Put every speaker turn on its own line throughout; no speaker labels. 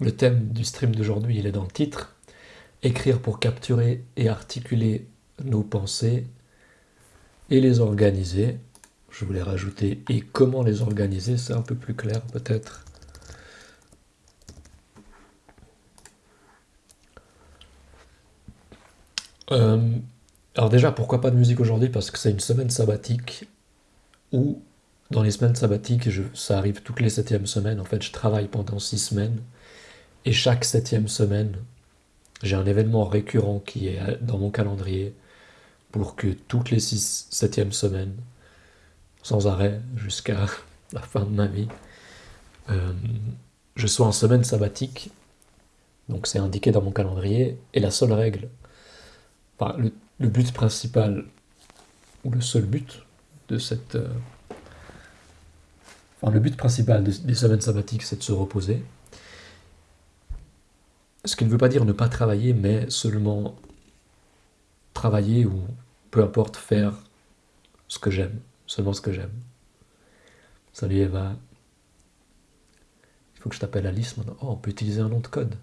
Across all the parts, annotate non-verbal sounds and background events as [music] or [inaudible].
Le thème du stream d'aujourd'hui, il est dans le titre. Écrire pour capturer et articuler nos pensées et les organiser. Je voulais rajouter et comment les organiser, c'est un peu plus clair peut-être. Euh, alors déjà, pourquoi pas de musique aujourd'hui? Parce que c'est une semaine sabbatique où, dans les semaines sabbatiques, ça arrive toutes les septièmes semaines. En fait, je travaille pendant six semaines. Et chaque septième semaine, j'ai un événement récurrent qui est dans mon calendrier pour que toutes les six, septièmes semaines, sans arrêt, jusqu'à la fin de ma vie, euh, je sois en semaine sabbatique. Donc c'est indiqué dans mon calendrier. Et la seule règle, le but principal, ou le seul but de cette... Euh, enfin, le but principal des semaines sabbatiques, c'est de se reposer. Ce qui ne veut pas dire ne pas travailler, mais seulement travailler ou peu importe faire ce que j'aime, seulement ce que j'aime. Salut Eva. Il faut que je t'appelle Alice maintenant. Oh, on peut utiliser un nom de code.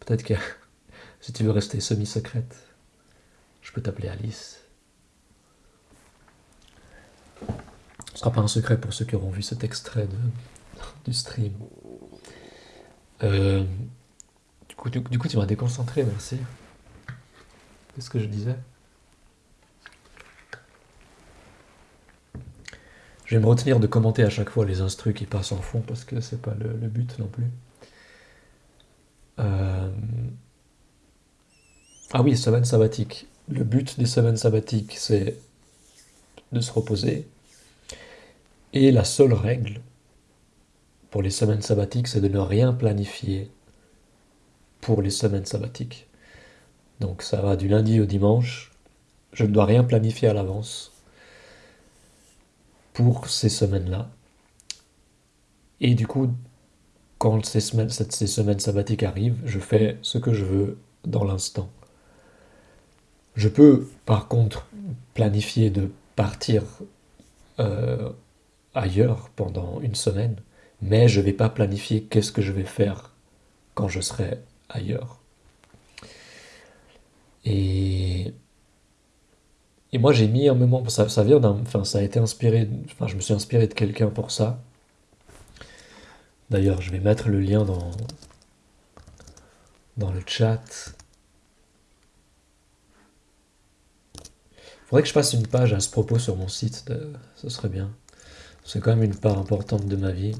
Peut-être que [laughs] si tu veux rester semi-secrète, je peux t'appeler Alice. Ce ne sera pas un secret pour ceux qui auront vu cet extrait du stream. Euh, du, coup, tu m'as déconcentré, merci. Qu'est-ce que je disais? Je vais me retenir de commenter à chaque fois les instrus qui passent en fond parce que c'est pas le, but non plus. Euh, ah oui, semaine sabbatique. Le but des semaines sabbatiques, c'est de se reposer. Et la seule règle pour les semaines sabbatiques, c'est de ne rien planifier les semaines sabbatiques. Donc ça va du lundi au dimanche. Je ne dois rien planifier à l'avance pour ces semaines-là. Et du coup, quand ces semaines, ces semaines sabbatiques arrivent, je fais ce que je veux dans l'instant. Je peux par contre planifier de partir euh, ailleurs pendant une semaine, mais je ne vais pas planifier qu'est-ce que je vais faire quand je serai ailleurs. Et, et moi j'ai mis un moment, ça, ça vient enfin ça a été inspiré, enfin je me suis inspiré de quelqu'un pour ça. D'ailleurs je vais mettre le lien dans, dans le chat. Faudrait que je fasse une page à ce propos sur mon site, ce serait bien. C'est quand même une part importante de ma vie.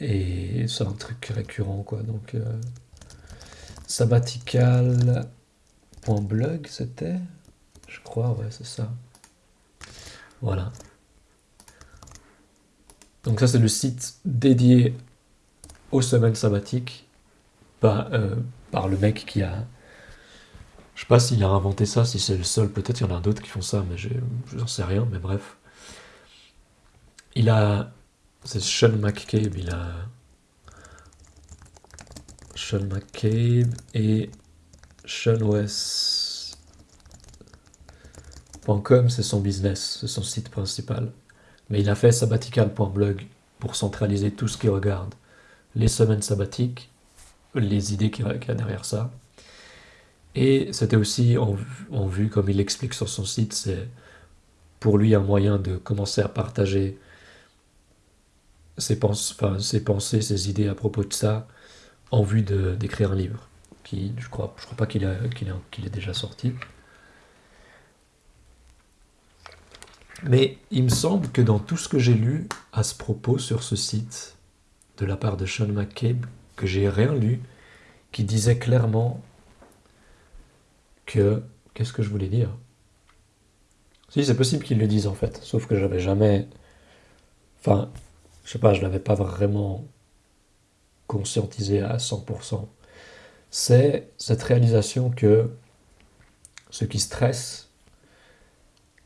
Et c'est un truc récurrent, quoi. Donc, euh, sabbatical.blog, c'était Je crois, ouais, c'est ça. Voilà. Donc ça, c'est le site dédié aux semaines sabbatiques euh, par le mec qui a je sais pas s'il a inventé ça, si c'est le seul, peut-être il y en a d'autres qui font ça, mais je n'en sais rien, mais bref. Il a... C'est Sean McCabe, il a... Sean McCabe et SeanOS.com, c'est son business, c'est son site principal. Mais il a fait sabbatical.blog pour centraliser tout ce qui regarde. Les semaines sabbatiques, les idées qu'il y a derrière ça, et c'était aussi en, vue, comme il l'explique sur son site, c'est pour lui un moyen de commencer à partager ses, pensées, ses idées à propos de ça, en vue d'écrire un livre. Qui, je crois, je crois pas qu'il qu'il est déjà sorti. Mais il me semble que dans tout ce que j'ai lu à ce propos sur ce site, de la part de Sean McCabe, que j'ai rien lu qui disait clairement que... Qu'est-ce que je voulais dire? Si, c'est possible qu'ils le disent en fait, sauf que j'avais jamais... Enfin, je sais pas, je l'avais pas vraiment conscientisé à 100%. C'est cette réalisation que ce qui stresse,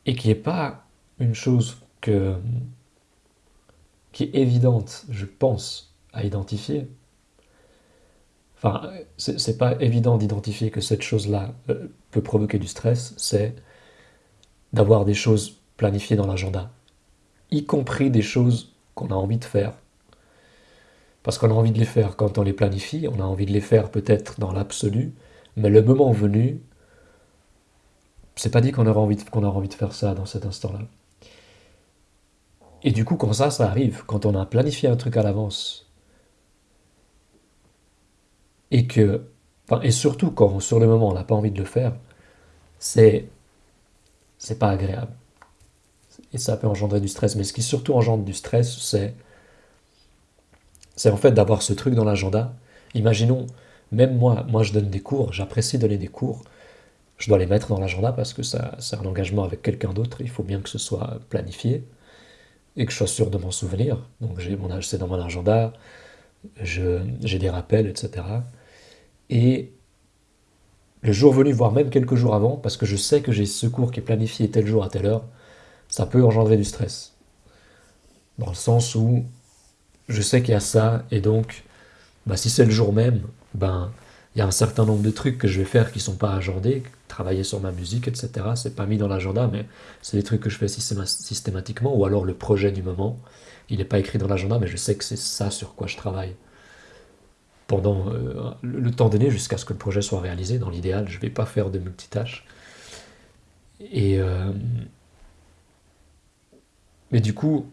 et qui n'est pas une chose que, qui est évidente, je pense, à identifier, Enfin, c'est pas évident d'identifier que cette chose-là euh, peut provoquer du stress, c'est d'avoir des choses planifiées dans l'agenda, y compris des choses qu'on a envie de faire. Parce qu'on a envie de les faire quand on les planifie, on a envie de les faire peut-être dans l'absolu, mais le moment venu, c'est pas dit qu'on aura, envie de, aura envie de faire ça dans cet instant-là. Et du coup, quand ça, ça arrive, quand on a planifié un truc à l'avance, et que, et surtout quand sur le moment on n'a pas envie de le faire, c'est, c'est pas agréable. Et ça peut engendrer du stress. Mais ce qui surtout engendre du stress, c'est, c'est en fait d'avoir ce truc dans l'agenda. Imaginons, même moi, moi je donne des cours, j'apprécie donner des cours. Je dois les mettre dans l'agenda parce que ça, c'est un engagement avec quelqu'un d'autre. Il faut bien que ce soit planifié et que je sois sûr de m'en souvenir. Donc j'ai mon c'est dans mon agenda, j'ai des rappels, etc. Et le jour venu, voire même quelques jours avant, parce que je sais que j'ai ce cours qui est planifié tel jour à telle heure, ça peut engendrer du stress. Dans le sens où je sais qu'il y a ça, et donc, bah, si c'est le jour même, ben, il y a un certain nombre de trucs que je vais faire qui sont pas agendés, travailler sur ma musique, etc. C'est pas mis dans l'agenda, mais c'est des trucs que je fais systématiquement, ou alors le projet du moment, il n'est pas écrit dans l'agenda, mais je sais que c'est ça sur quoi je travaille pendant euh, le temps donné jusqu'à ce que le projet soit réalisé. Dans l'idéal, je ne vais pas faire de multitâches. Et euh, mais du coup,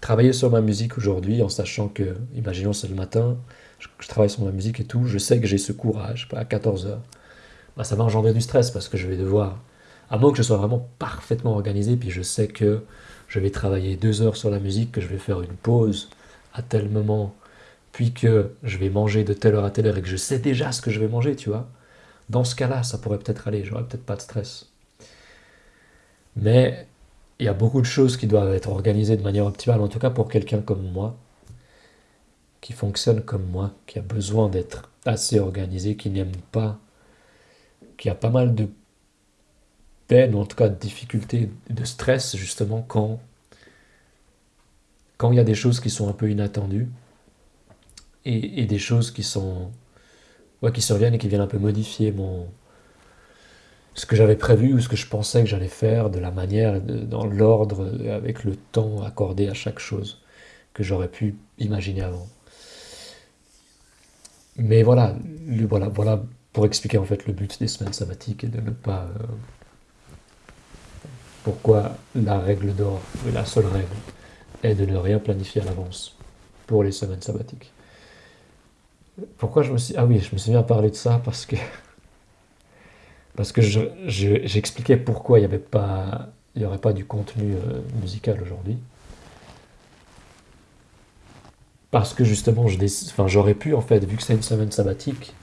travailler sur ma musique aujourd'hui en sachant que, imaginons c'est le matin, je, travaille sur ma musique et tout, je sais que j'ai ce courage, à 14h, bah, ça va engendrer du stress parce que je vais devoir, à moins que je sois vraiment parfaitement organisé, puis je sais que je vais travailler deux heures sur la musique, que je vais faire une pause à tel moment, puis que je vais manger de telle heure à telle heure et que je sais déjà ce que je vais manger, tu vois. Dans ce cas-là, ça pourrait peut-être aller, j'aurais peut-être pas de stress. Mais il y a beaucoup de choses qui doivent être organisées de manière optimale, en tout cas pour quelqu'un comme moi, qui fonctionne comme moi, qui a besoin d'être assez organisé, qui n'aime pas, qui a pas mal de peine, ou en tout cas de difficultés, de stress justement quand quand il y a des choses qui sont un peu inattendues et, des choses qui sont ouais, qui surviennent et qui viennent un peu modifier mon ce que j'avais prévu ou ce que je pensais que j'allais faire de la manière, dans l'ordre, avec le temps accordé à chaque chose que j'aurais pu imaginer avant. Mais voilà, voilà, voilà pour expliquer en fait le but des semaines sabbatiques et de ne pas. Euh, pourquoi la règle d'or, la seule règle, est de ne rien planifier à l'avance pour les semaines sabbatiques. Pourquoi je me suis. Ah oui, je me suis bien parlé de ça parce que [laughs] parce que j'expliquais pourquoi il n'y avait pas, il aurait pas du contenu euh, musical aujourd'hui. Parce que justement, j'aurais pu, en fait, vu que c'est une semaine sabbatique,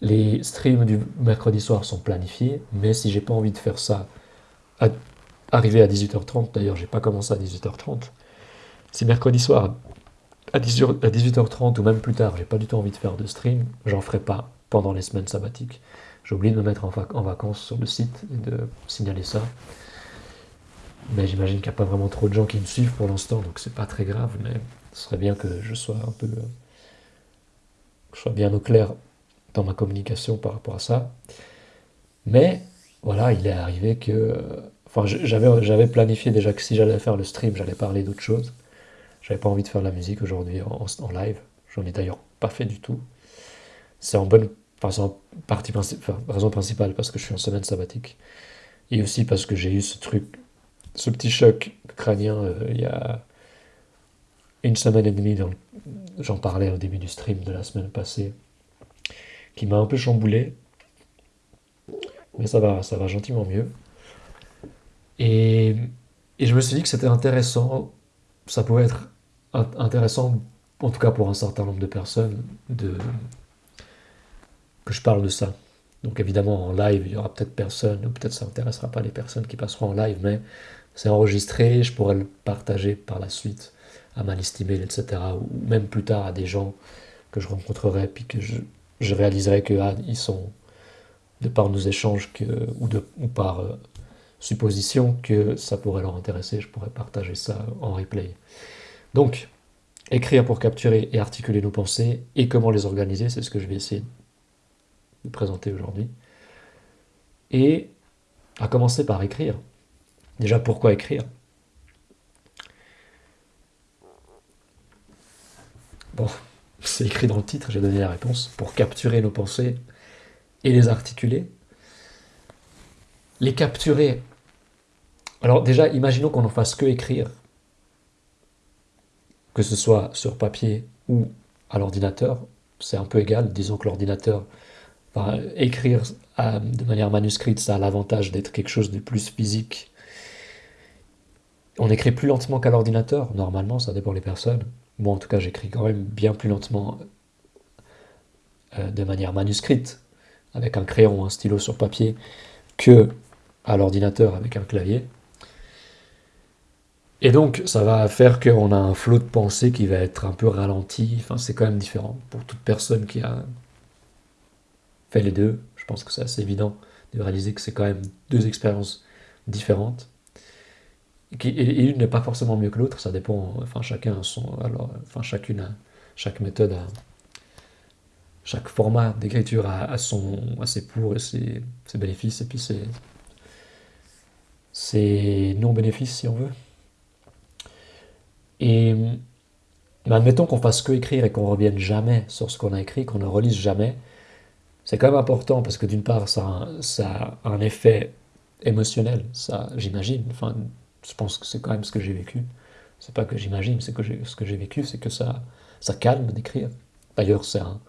les streams du mercredi soir sont planifiés, mais si j'ai pas envie de faire ça, à, arriver à 18h30, d'ailleurs, j'ai pas commencé à 18h30, si mercredi soir, à 18h30 ou même plus tard, j'ai pas du tout envie de faire de stream, j'en ferai pas pendant les semaines sabbatiques. J'ai oublié de me mettre en, vacances sur le site et de signaler ça. Mais j'imagine qu'il n'y a pas vraiment trop de gens qui me suivent pour l'instant, donc c'est pas très grave, mais ce serait bien que je sois un peu. que je sois bien au clair dans ma communication par rapport à ça. Mais voilà, il est arrivé que. Enfin, j'avais, j'avais planifié déjà que si j'allais faire le stream, j'allais parler d'autre chose. J'avais pas envie de faire de la musique aujourd'hui en, en, live. J'en ai d'ailleurs pas fait du tout. C'est en bonne Enfin, partie raison principale parce que je suis en semaine sabbatique. Et aussi parce que j'ai eu ce truc, ce petit choc crânien euh, il y a une semaine et demie. J'en parlais au début du stream de la semaine passée, qui m'a un peu chamboulé. Mais ça va, ça va gentiment mieux. Et, et je me suis dit que c'était intéressant, ça pouvait être intéressant, en tout cas pour un certain nombre de personnes, de, que je parle de ça. Donc évidemment en live, il y aura peut-être personne, ou peut-être ça n'intéressera pas les personnes qui passeront en live, mais c'est enregistré, je pourrais le partager par la suite à ma liste email, etc. Ou même plus tard à des gens que je rencontrerai, puis que je, réaliserai que ah, ils sont, de par nos échanges ou, de, ou par euh, supposition, que ça pourrait leur intéresser, je pourrais partager ça en replay. Donc, écrire pour capturer et articuler nos pensées, et comment les organiser, c'est ce que je vais essayer présenter aujourd'hui. Et à commencer par écrire. Déjà, pourquoi écrire? Bon, [laughs] c'est écrit dans le titre, j'ai donné la réponse. Pour capturer nos pensées et les articuler. Les capturer. Alors déjà, imaginons qu'on n'en fasse que écrire, que ce soit sur papier ou à l'ordinateur, c'est un peu égal. Disons que l'ordinateur, écrire de manière manuscrite, ça a l'avantage d'être quelque chose de plus physique. On écrit plus lentement qu'à l'ordinateur, normalement, ça dépend des personnes. Moi, en tout cas, j'écris quand même bien plus lentement euh, de manière manuscrite, avec un crayon ou un stylo sur papier, que à l'ordinateur avec un clavier. Et donc, ça va faire qu'on a un flot de pensée qui va être un peu ralenti. Enfin, c'est quand même différent. Pour toute personne qui a fait les deux, je pense que c'est assez évident de réaliser que c'est quand même deux expériences différentes. Et une n'est pas forcément mieux que l'autre, ça dépend. Enfin, chacun son. Alors, enfin, chacune a, chaque méthode a. Chaque format d'écriture a, son, a ses pour et ses, bénéfices, et puis ses, non-bénéfices, si on veut. Et admettons qu'on fasse que écrire et qu'on revienne jamais sur ce qu'on a écrit, qu'on ne relise jamais, c'est quand même important parce que d'une part, ça a, un, effet émotionnel, ça, j'imagine. Enfin, je pense que c'est quand même ce que j'ai vécu. C'est pas que j'imagine, c'est que ce que j'ai vécu, c'est que ça, ça calme d'écrire. D'ailleurs, c'est un,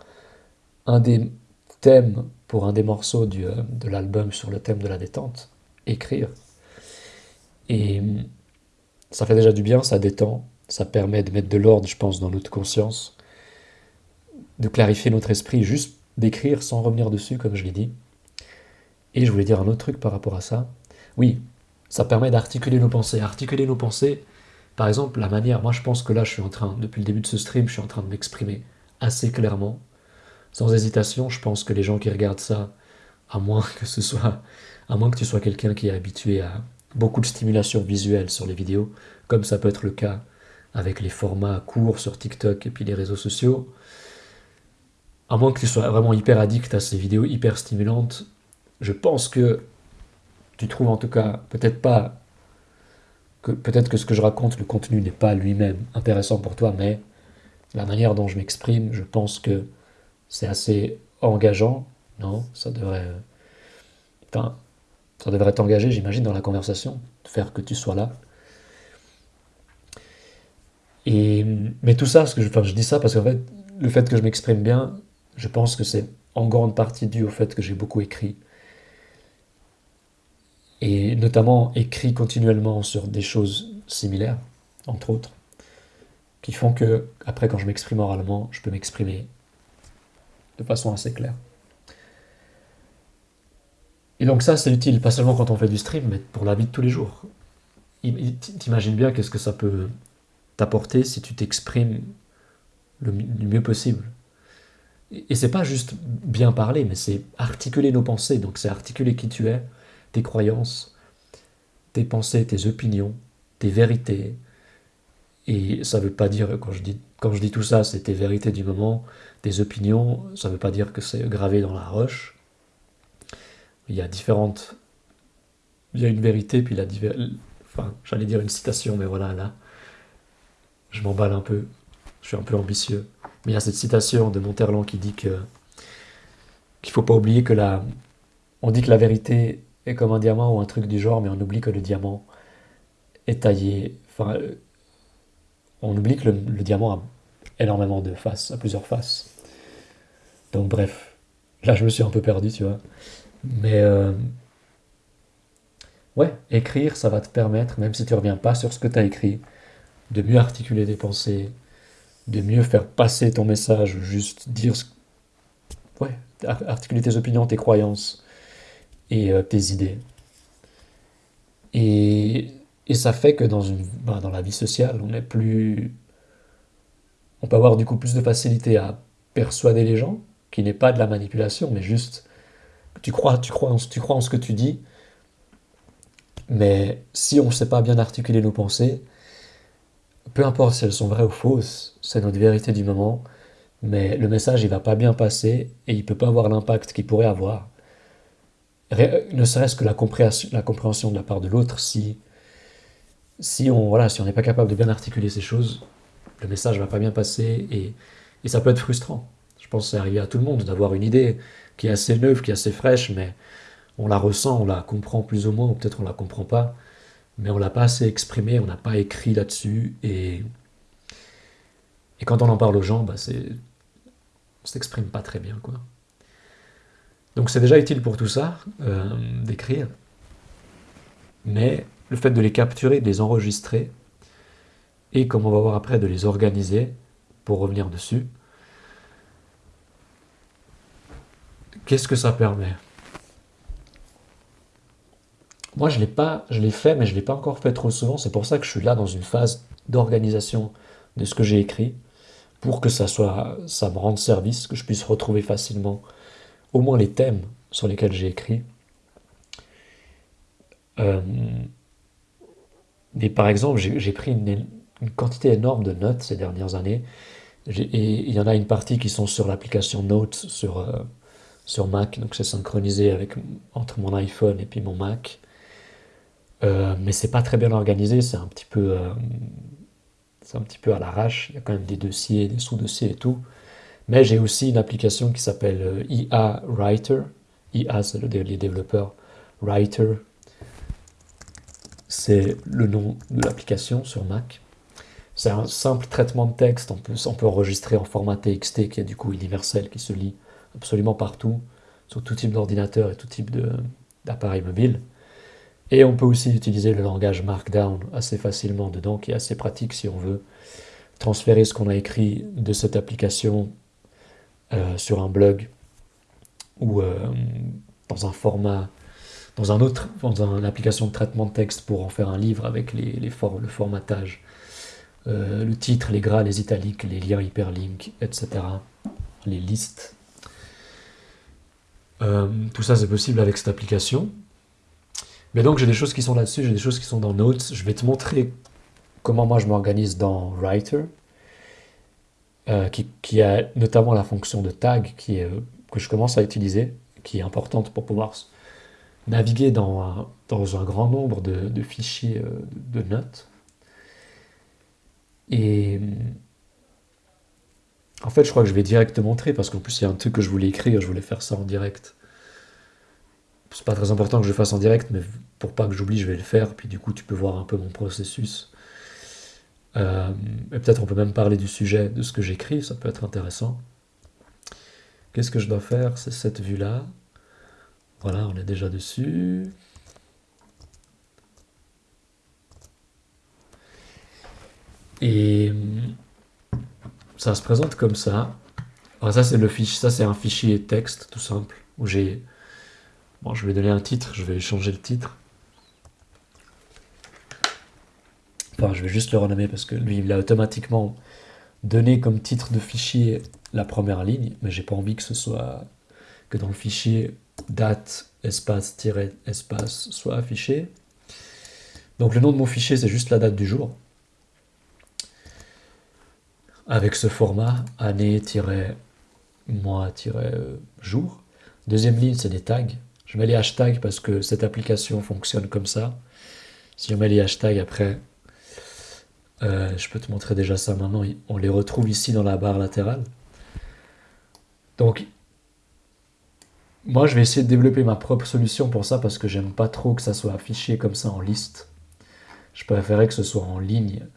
un, des thèmes pour un des morceaux du, euh, de l'album sur le thème de la détente, écrire. Et ça fait déjà du bien, ça détend, ça permet de mettre de l'ordre, je pense, dans notre conscience, de clarifier notre esprit, juste d'écrire sans revenir dessus, comme je l'ai dit. Et je voulais dire un autre truc par rapport à ça. Oui, ça permet d'articuler nos pensées. Articuler nos pensées, par exemple, la manière, moi je pense que là je suis en train, depuis le début de ce stream, je suis en train de m'exprimer assez clairement, sans hésitation. Je pense que les gens qui regardent ça, à moins que ce soit, à moins que tu sois quelqu'un qui est habitué à beaucoup de stimulation visuelle sur les vidéos, comme ça peut être le cas avec les formats courts sur TikTok et puis les réseaux sociaux, à moins que tu sois vraiment hyper addict à ces vidéos hyper stimulantes, je pense que tu trouves en tout cas, peut-être pas, que peut-être que ce que je raconte, le contenu n'est pas lui-même intéressant pour toi, mais la manière dont je m'exprime, je pense que c'est assez engageant, non? Ça devrait, enfin, ça devrait t'engager, j'imagine, dans la conversation, faire que tu sois là. Et, mais tout ça, ce que je, enfin, je dis ça parce qu'en fait, le fait que je m'exprime bien, je pense que c'est en grande partie dû au fait que j'ai beaucoup écrit. Et notamment écrit continuellement sur des choses similaires, entre autres, qui font que, après, quand je m'exprime oralement, je peux m'exprimer de façon assez claire. Et donc ça, c'est utile, pas seulement quand on fait du stream, mais pour la vie de tous les jours. T'imagines bien qu'est-ce que ça peut t'apporter si tu t'exprimes le, mieux possible. Et c'est pas juste bien parler, mais c'est articuler nos pensées. Donc c'est articuler qui tu es, tes croyances, tes pensées, tes opinions, tes vérités. Et ça veut pas dire, quand je dis, quand je dis tout ça, c'est tes vérités du moment, tes opinions, ça veut pas dire que c'est gravé dans la roche. Il y a différentes... Il y a une vérité, puis il y a Enfin, j'allais dire une citation, mais voilà, là, je m'emballe un peu, je suis un peu ambitieux. Mais il y a cette citation de Monterland qui dit que qu'il faut pas oublier que la, on dit que la vérité est comme un diamant ou un truc du genre, mais on oublie que le diamant est taillé. Enfin, euh, on oublie que le, diamant a énormément de faces, a plusieurs faces. Donc bref, là je me suis un peu perdu, tu vois. Mais euh, ouais, écrire, ça va te permettre, même si tu reviens pas sur ce que tu as écrit, de mieux articuler tes pensées, de mieux faire passer ton message, juste dire ce... Ouais, articuler tes opinions, tes croyances et euh, tes idées. Et, et, ça fait que dans, une, ben, dans la vie sociale, on est plus... On peut avoir du coup plus de facilité à persuader les gens, qui n'est pas de la manipulation, mais juste tu crois, tu crois, en, tu crois en ce que tu dis, mais si on ne sait pas bien articuler nos pensées, peu importe si elles sont vraies ou fausses, c'est notre vérité du moment, mais le message il va pas bien passer et il peut pas avoir l'impact qu'il pourrait avoir. Ne serait-ce que la compréhension, de la part de l'autre, si, si on voilà, si n'est pas capable de bien articuler ces choses, le message va pas bien passer et Et ça peut être frustrant. Je pense que c'est arrivé à tout le monde d'avoir une idée qui est assez neuve, qui est assez fraîche, mais on la ressent, on la comprend plus ou moins, ou peut-être on la comprend pas, mais on l'a pas assez exprimé, on n'a pas écrit là-dessus, et, et quand on en parle aux gens, bah c'est, on s'exprime pas très bien, quoi. Donc c'est déjà utile pour tout ça, euh, d'écrire, mais le fait de les capturer, de les enregistrer, et comme on va voir après, de les organiser, pour revenir dessus, qu'est-ce que ça permet? Moi, je l'ai pas, je l'ai fait, mais je l'ai pas encore fait trop souvent. C'est pour ça que je suis là dans une phase d'organisation de ce que j'ai écrit, pour que ça soit, ça me rende service, que je puisse retrouver facilement au moins les thèmes sur lesquels j'ai écrit. Euh, et par exemple, j'ai pris une, quantité énorme de notes ces dernières années. Et il y en a une partie qui sont sur l'application Notes sur, euh, sur Mac, donc c'est synchronisé avec, entre mon iPhone et puis mon Mac. Euh, mais c'est pas très bien organisé, c'est un petit peu, euh, un petit peu à l'arrache. Il y a quand même des dossiers, des sous-dossiers et tout. Mais j'ai aussi une application qui s'appelle IA Writer. IA, c'est le, les développeurs. Writer, c'est le nom de l'application sur Mac. C'est un simple traitement de texte, on peut, on peut enregistrer en format TXT qui est du coup universel, qui se lit absolument partout, sur tout type d'ordinateur et tout type d'appareil mobile. Et on peut aussi utiliser le langage Markdown assez facilement dedans, qui est assez pratique si on veut transférer ce qu'on a écrit de cette application euh, sur un blog ou euh, dans un format dans un autre, dans une application de traitement de texte pour en faire un livre avec les, les le formatage, euh, le titre, les gras, les italiques, les liens hyperlinks, etc. Les listes. Tout ça c'est possible avec cette application. Mais donc j'ai des choses qui sont là-dessus, j'ai des choses qui sont dans Notes. Je vais te montrer comment moi je m'organise dans Writer, euh, qui, a notamment la fonction de tag est, que je commence à utiliser, qui est importante pour pouvoir naviguer dans un, dans un grand nombre de, fichiers euh, de, notes. Et en fait, je crois que je vais direct te montrer parce qu'en plus, il y a un truc que je voulais écrire, je voulais faire ça en direct. C'est pas très important que je fasse en direct, mais pour pas que j'oublie, je vais le faire. Puis du coup, tu peux voir un peu mon processus. Euh, et peut-être on peut même parler du sujet de ce que j'écris, ça peut être intéressant. Qu'est-ce que je dois faire? C'est cette vue-là. Voilà, on est déjà dessus. Et ça se présente comme ça. Alors ça c'est le fichier, ça c'est un fichier texte tout simple où j'ai bon, je vais donner un titre, je vais changer le titre. Enfin, je vais juste le renommer parce que lui il a automatiquement donné comme titre de fichier la première ligne, mais j'ai pas envie que ce soit que dans le fichier date espace espace soit affiché. Donc le nom de mon fichier c'est juste la date du jour. Avec ce format année-mois-jour. Deuxième ligne c'est des tags. Je mets les hashtags parce que cette application fonctionne comme ça. Si on met les hashtags après, euh, je peux te montrer déjà ça maintenant, on les retrouve ici dans la barre latérale. Donc moi, je vais essayer de développer ma propre solution pour ça parce que j'aime pas trop que ça soit affiché comme ça en liste. Je préférais que ce soit en ligne,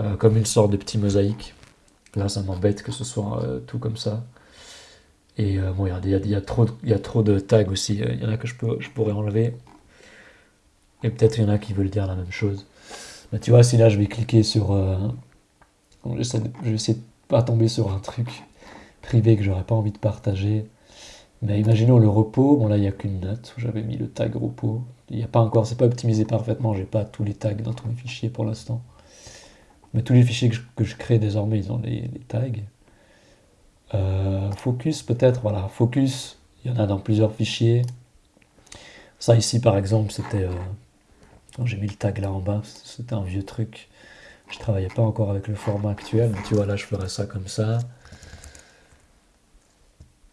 euh, comme une sorte de petit mosaïque. Là, ça m'embête que ce soit euh, tout comme ça. Et euh, bon, il y, a, trop, y a trop de tags aussi. Il y en a que je, peux, je pourrais enlever. Et peut-être il y en a qui veulent dire la même chose. Tu vois, si là je vais cliquer sur... je vais essayer de pas tomber sur un truc privé que j'aurais pas envie de partager. Mais imaginons le repos, bon là il n'y a qu'une note, j'avais mis le tag repos. Il n'y a pas encore, c'est pas optimisé parfaitement, j'ai pas tous les tags dans tous les fichiers pour l'instant. Mais tous les fichiers que je, crée désormais, ils ont les, tags. Euh, focus peut-être, voilà, focus, il y en a dans plusieurs fichiers. Ça ici par exemple, c'était... Euh, j'ai mis le tag là en bas, c'était un vieux truc. Je travaillais pas encore avec le format actuel, mais tu vois là je ferais ça comme ça.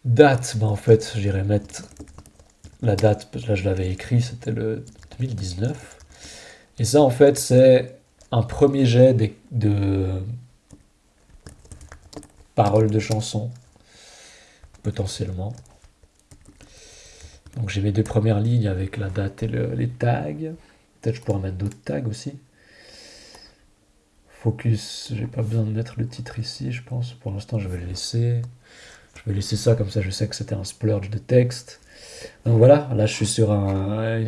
Date, bah en fait, j'irais mettre la date, parce que là je l'avais écrit, c'était le 2019. Et ça, en fait, c'est un premier jet de, paroles de chansons, potentiellement. Donc j'ai mes deux premières lignes avec la date et les tags. Peut-être je pourrais mettre d'autres tags aussi. Focus, j'ai pas besoin de mettre le titre ici, je pense. Pour l'instant, je vais le laisser. Je vais laisser ça comme ça, je sais que c'était un splurge de texte. Donc voilà, là je suis sur un...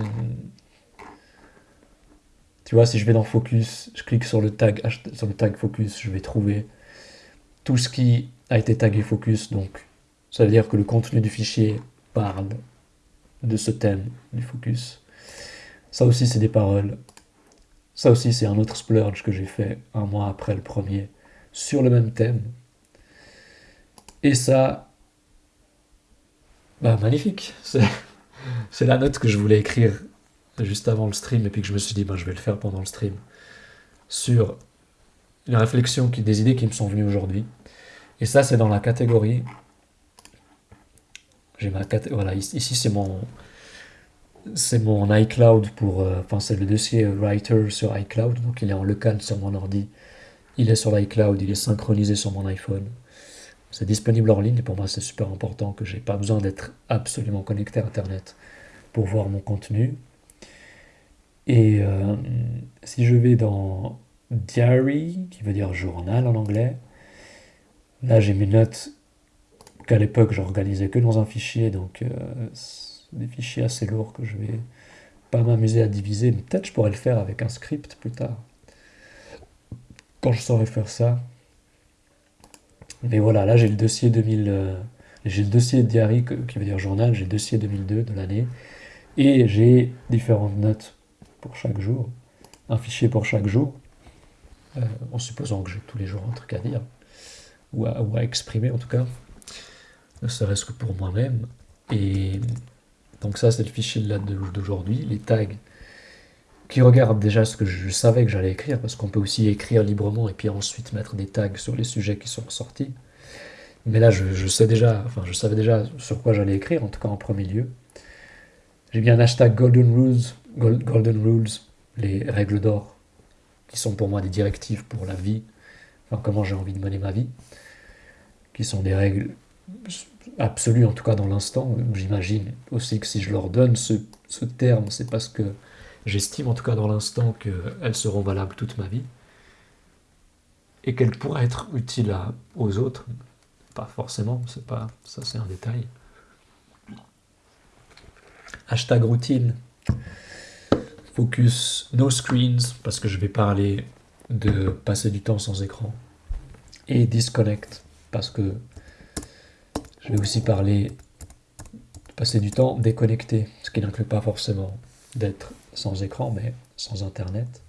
Tu vois, si je vais dans Focus, je clique sur le tag, sur le tag Focus, je vais trouver tout ce qui a été tagué Focus. Donc ça veut dire que le contenu du fichier parle de ce thème du Focus. Ça aussi, c'est des paroles. Ça aussi, c'est un autre splurge que j'ai fait un mois après le premier sur le même thème. Et ça, bah magnifique. C'est [laughs] la note que je voulais écrire juste avant le stream et puis que je me suis dit, bah, je vais le faire pendant le stream. Sur une réflexion, qui, des idées qui me sont venues aujourd'hui. Et ça, c'est dans la catégorie. J'ai ma Voilà, ici, c'est mon. Mon iCloud pour. Euh, enfin, c'est le dossier Writer sur iCloud. Donc, il est en local sur mon ordi. Il est sur l'iCloud, il est synchronisé sur mon iPhone. C'est disponible en ligne et pour moi c'est super important que j'ai pas besoin d'être absolument connecté à Internet pour voir mon contenu. Et euh, si je vais dans Diary, qui veut dire journal en anglais, là j'ai mes notes qu'à l'époque j'organisais que dans un fichier, donc euh, des fichiers assez lourds que je vais pas m'amuser à diviser, peut-être je pourrais le faire avec un script plus tard. Quand je saurais faire ça. Mais voilà, là j'ai le dossier 2000, euh, j'ai le dossier diary qui veut dire journal, j'ai le dossier 2002 de l'année, et j'ai différentes notes pour chaque jour, un fichier pour chaque jour, euh, en supposant que j'ai tous les jours un truc à dire, ou à, exprimer en tout cas, ne serait-ce que pour moi-même. Et donc ça c'est le fichier date d'aujourd'hui, les tags qui regardent déjà ce que je savais que j'allais écrire, parce qu'on peut aussi écrire librement et puis ensuite mettre des tags sur les sujets qui sont ressortis. Mais là, je, sais déjà, enfin, je savais déjà sur quoi j'allais écrire, en tout cas en premier lieu. J'ai mis un hashtag Golden Rules Golden Rules, les règles d'or, qui sont pour moi des directives pour la vie, enfin comment j'ai envie de mener ma vie, qui sont des règles absolues, en tout cas dans l'instant. J'imagine aussi que si je leur donne ce, terme, c'est parce que j'estime en tout cas dans l'instant qu'elles seront valables toute ma vie et qu'elles pourraient être utiles aux autres. Pas forcément, c'est pas ça c'est un détail. Hashtag routine. Focus no screens, parce que je vais parler de passer du temps sans écran. Et disconnect, parce que je vais aussi parler de passer du temps déconnecté, ce qui n'inclut pas forcément d'être sans écran, mais sans internet.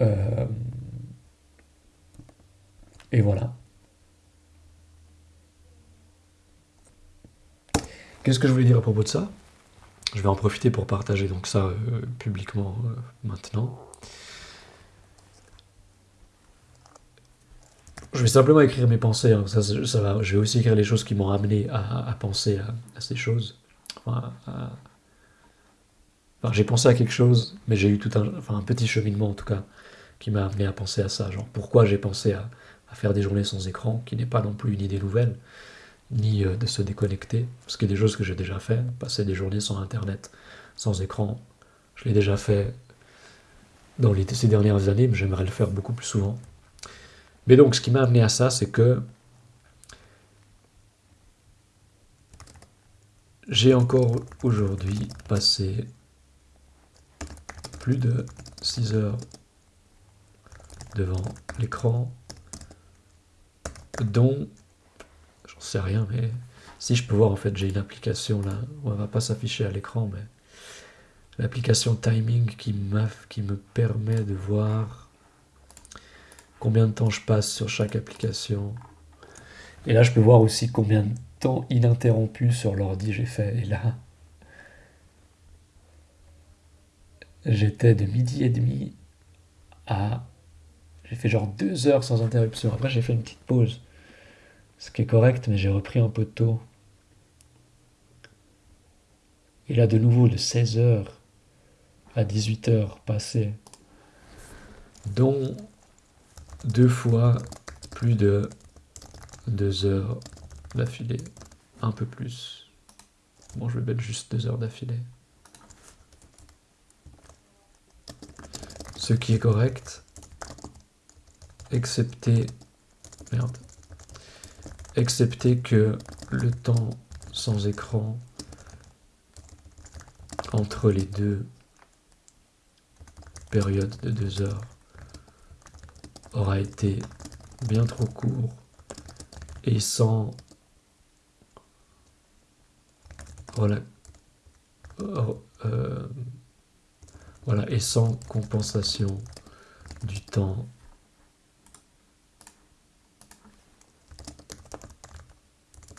Euh, et voilà. Qu'est-ce que je voulais dire à propos de ça? Je vais en profiter pour partager donc ça euh, publiquement euh, maintenant. Je vais simplement écrire mes pensées, hein. ça, je vais aussi écrire les choses qui m'ont amené à, penser à, ces choses. J'ai pensé à quelque chose, mais j'ai eu tout un, petit cheminement en tout cas, qui m'a amené à penser à ça. Genre pourquoi j'ai pensé à faire des journées sans écran, qui n'est pas non plus une idée nouvelle ni euh, de se déconnecter, ce qui est des choses que j'ai déjà fait, passer des journées sans internet, sans écran, je l'ai déjà fait dans les, ces dernières années, mais j'aimerais le faire beaucoup plus souvent. Mais donc ce qui m'a amené à ça, c'est que j'ai encore aujourd'hui passé plus de 6 heures devant l'écran, dont c'est rien, mais si je peux voir, en fait, j'ai une application là, on va pas s'afficher à l'écran, mais l'application Timing qui, qui me permet de voir combien de temps je passe sur chaque application. Et là, je peux voir aussi combien de temps ininterrompu sur l'ordi j'ai fait. Et là, j'étais de midi et demi à... J'ai fait genre deux heures sans interruption. Après, j'ai fait une petite pause ce qui est correct, mais j'ai repris un peu tôt. Et là, de nouveau, de 16h à 18h passées, dont deux fois plus de deux heures d'affilée. Un peu plus. Bon, je vais mettre juste deux heures d'affilée. Ce qui est correct, excepté... Merde. Excepté que le temps sans écran entre les deux périodes de deux heures aura été bien trop court et sans voilà euh, voilà et sans compensation du temps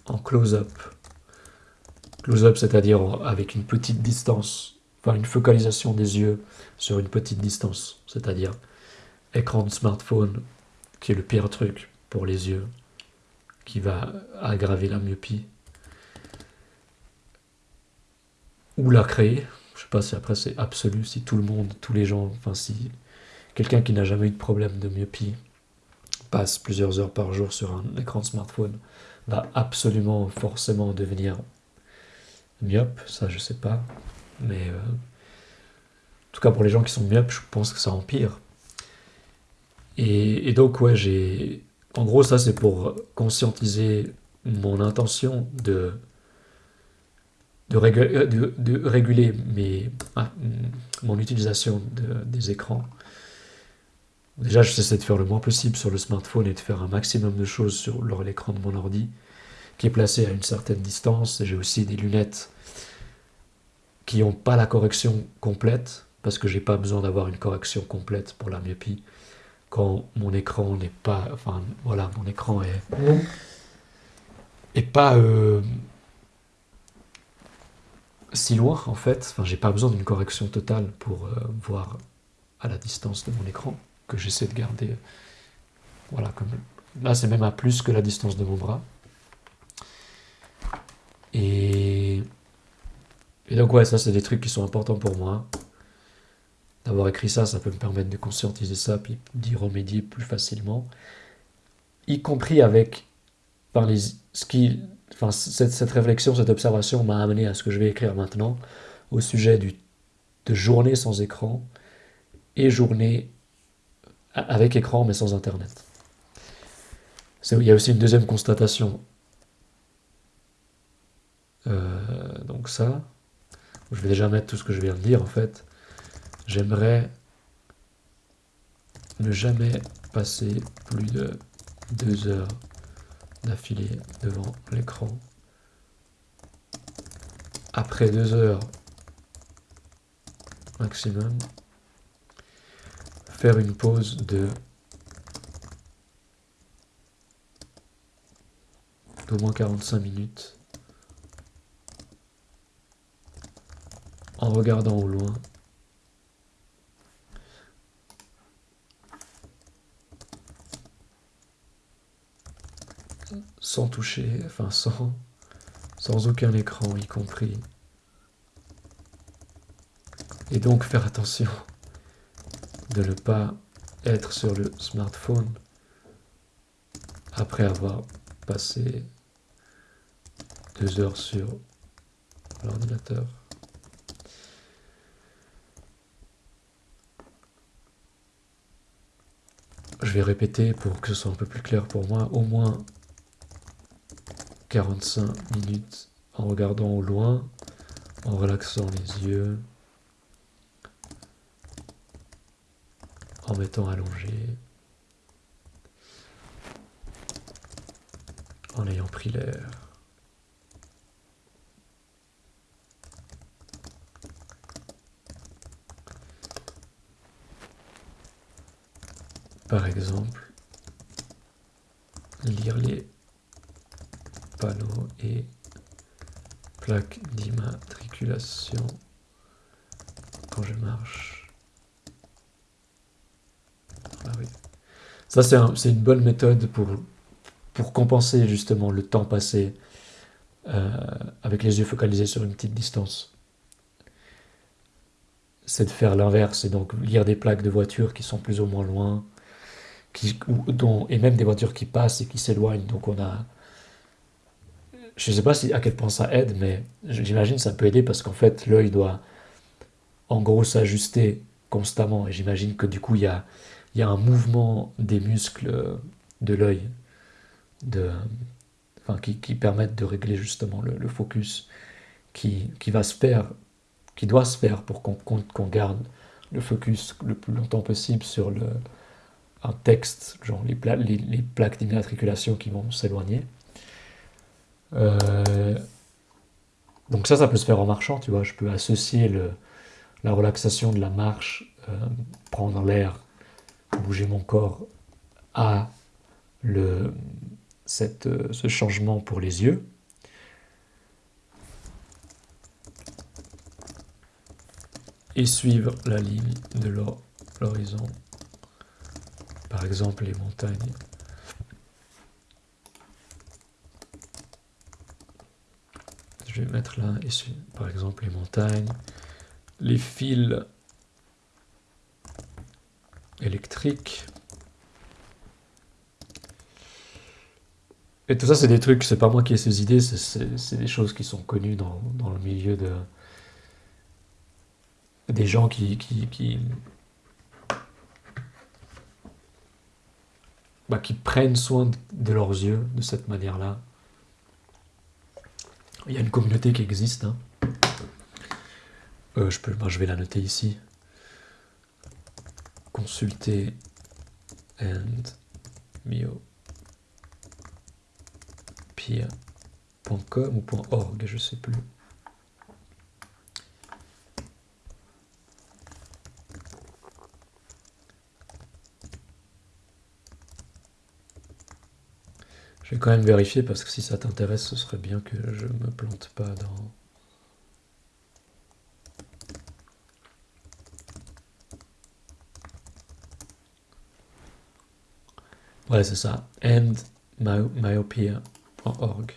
en close-up. Close-up, c'est-à-dire avec une petite distance, enfin une focalisation des yeux sur une petite distance, c'est-à-dire écran de smartphone, qui est le pire truc pour les yeux, qui va aggraver la myopie, ou la créer. Je sais pas si après c'est absolu, si tout le monde, tous les gens, enfin si quelqu'un qui n'a jamais eu de problème de myopie passe plusieurs heures par jour sur un écran de smartphone, absolument forcément devenir myope, ça je sais pas. Mais euh, en tout cas pour les gens qui sont myopes, je pense que ça empire. Et, donc ouais, j'ai... En gros ça c'est pour conscientiser mon intention de, de, euh, réguler mes, ah, mon utilisation des écrans. Déjà, j'essaie de faire le moins possible sur le smartphone et de faire un maximum de choses sur l'écran de mon ordi qui est placé à une certaine distance. J'ai aussi des lunettes qui n'ont pas la correction complète, parce que j'ai pas besoin d'avoir une correction complète pour la myopie quand mon écran n'est pas, enfin voilà, mon écran est, est pas euh, si loin en fait. Enfin, j'ai pas besoin d'une correction totale pour euh, voir à la distance de mon écran que j'essaie de garder. Voilà, comme là, c'est même à plus que la distance de mon bras. Et, et donc ouais, ça c'est des trucs qui sont importants pour moi. D'avoir écrit ça, ça peut me permettre de conscientiser ça, puis d'y remédier plus facilement. Y compris avec, par les, ce qui, enfin, cette, cette réflexion, cette observation m'a amené à ce que je vais écrire maintenant, au sujet du, de journée sans écran et journée avec écran mais sans internet. Il y a aussi une deuxième constatation euh, donc ça, je vais déjà mettre tout ce que je viens de dire en fait. J'aimerais ne jamais passer plus de deux heures d'affilée devant l'écran. Après deux heures maximum, faire une pause de d'au moins 45 minutes en regardant au loin. Sans toucher, enfin sans, sans aucun écran y compris. Et donc faire attention de ne pas être sur le smartphone après avoir passé deux heures sur l'ordinateur. Je vais répéter pour que ce soit un peu plus clair pour moi, au moins 45 minutes en regardant au loin, en relaxant les yeux, en mettant allongé, en ayant pris l'air. Par exemple, lire les panneaux et plaques d'immatriculation quand je marche. Ah. Ça, c'est une bonne méthode pour, pour compenser justement le temps passé euh, avec les yeux focalisés sur une petite distance. C'est de faire l'inverse et donc lire des plaques de voiture qui sont plus ou moins loin, qui, dont, et même des voitures qui passent et qui s'éloignent. Donc on a... Je ne sais pas à quel point ça aide, mais j'imagine que ça peut aider parce qu'en fait l'œil doit en gros s'ajuster constamment. Et j'imagine que du coup il y a, il y a un mouvement des muscles de l'œil enfin, qui, qui, permettent de régler justement le, focus qui, qui, va se faire, qui doit se faire pour qu'on qu'on garde le focus le plus longtemps possible sur le, un texte, genre les, les, plaques d'immatriculation qui vont s'éloigner. Euh, donc ça, ça peut se faire en marchant, tu vois. Je peux associer le, la relaxation de la marche, euh, prendre l'air, bouger mon corps à le, cette, euh, ce changement pour les yeux. Et suivre la ligne de l'horizon par exemple les montagnes. Je vais mettre là, ici, par exemple les montagnes, les fils électriques. Et tout ça, c'est des trucs, c'est pas moi qui ai ces idées, c'est des choses qui sont connues dans, le milieu de des gens qui, qui Bah, qui prennent soin de leurs yeux de cette manière-là. Il y a une communauté qui existe. Hein. Euh, je, peux, je vais la noter ici. Consulter and myopia.com ou .org, je sais plus. Je vais quand même vérifier parce que si ça t'intéresse, ce serait bien que je me plante pas dans... Ouais, c'est ça. endmyopia.org.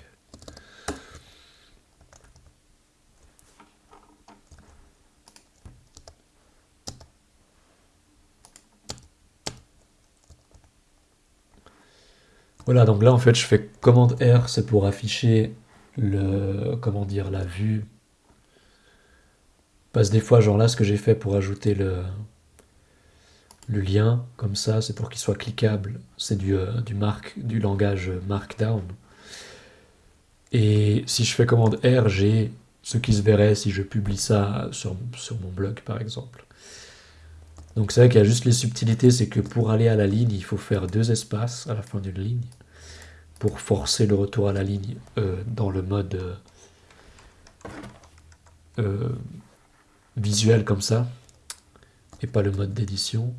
Voilà, donc là en fait je fais commande R, c'est pour afficher le, comment dire, la vue. Parce des fois, genre là, ce que j'ai fait pour ajouter le, le lien, comme ça, c'est pour qu'il soit cliquable. C'est du, euh, du, du langage Markdown. Et si je fais commande R, j'ai ce qui se verrait si je publie ça sur, mon blog, par exemple. Donc c'est vrai qu'il y a juste les subtilités, c'est que pour aller à la ligne, il faut faire deux espaces à la fin d'une ligne pour forcer le retour à la ligne euh, dans le mode euh, visuel comme ça et pas le mode d'édition.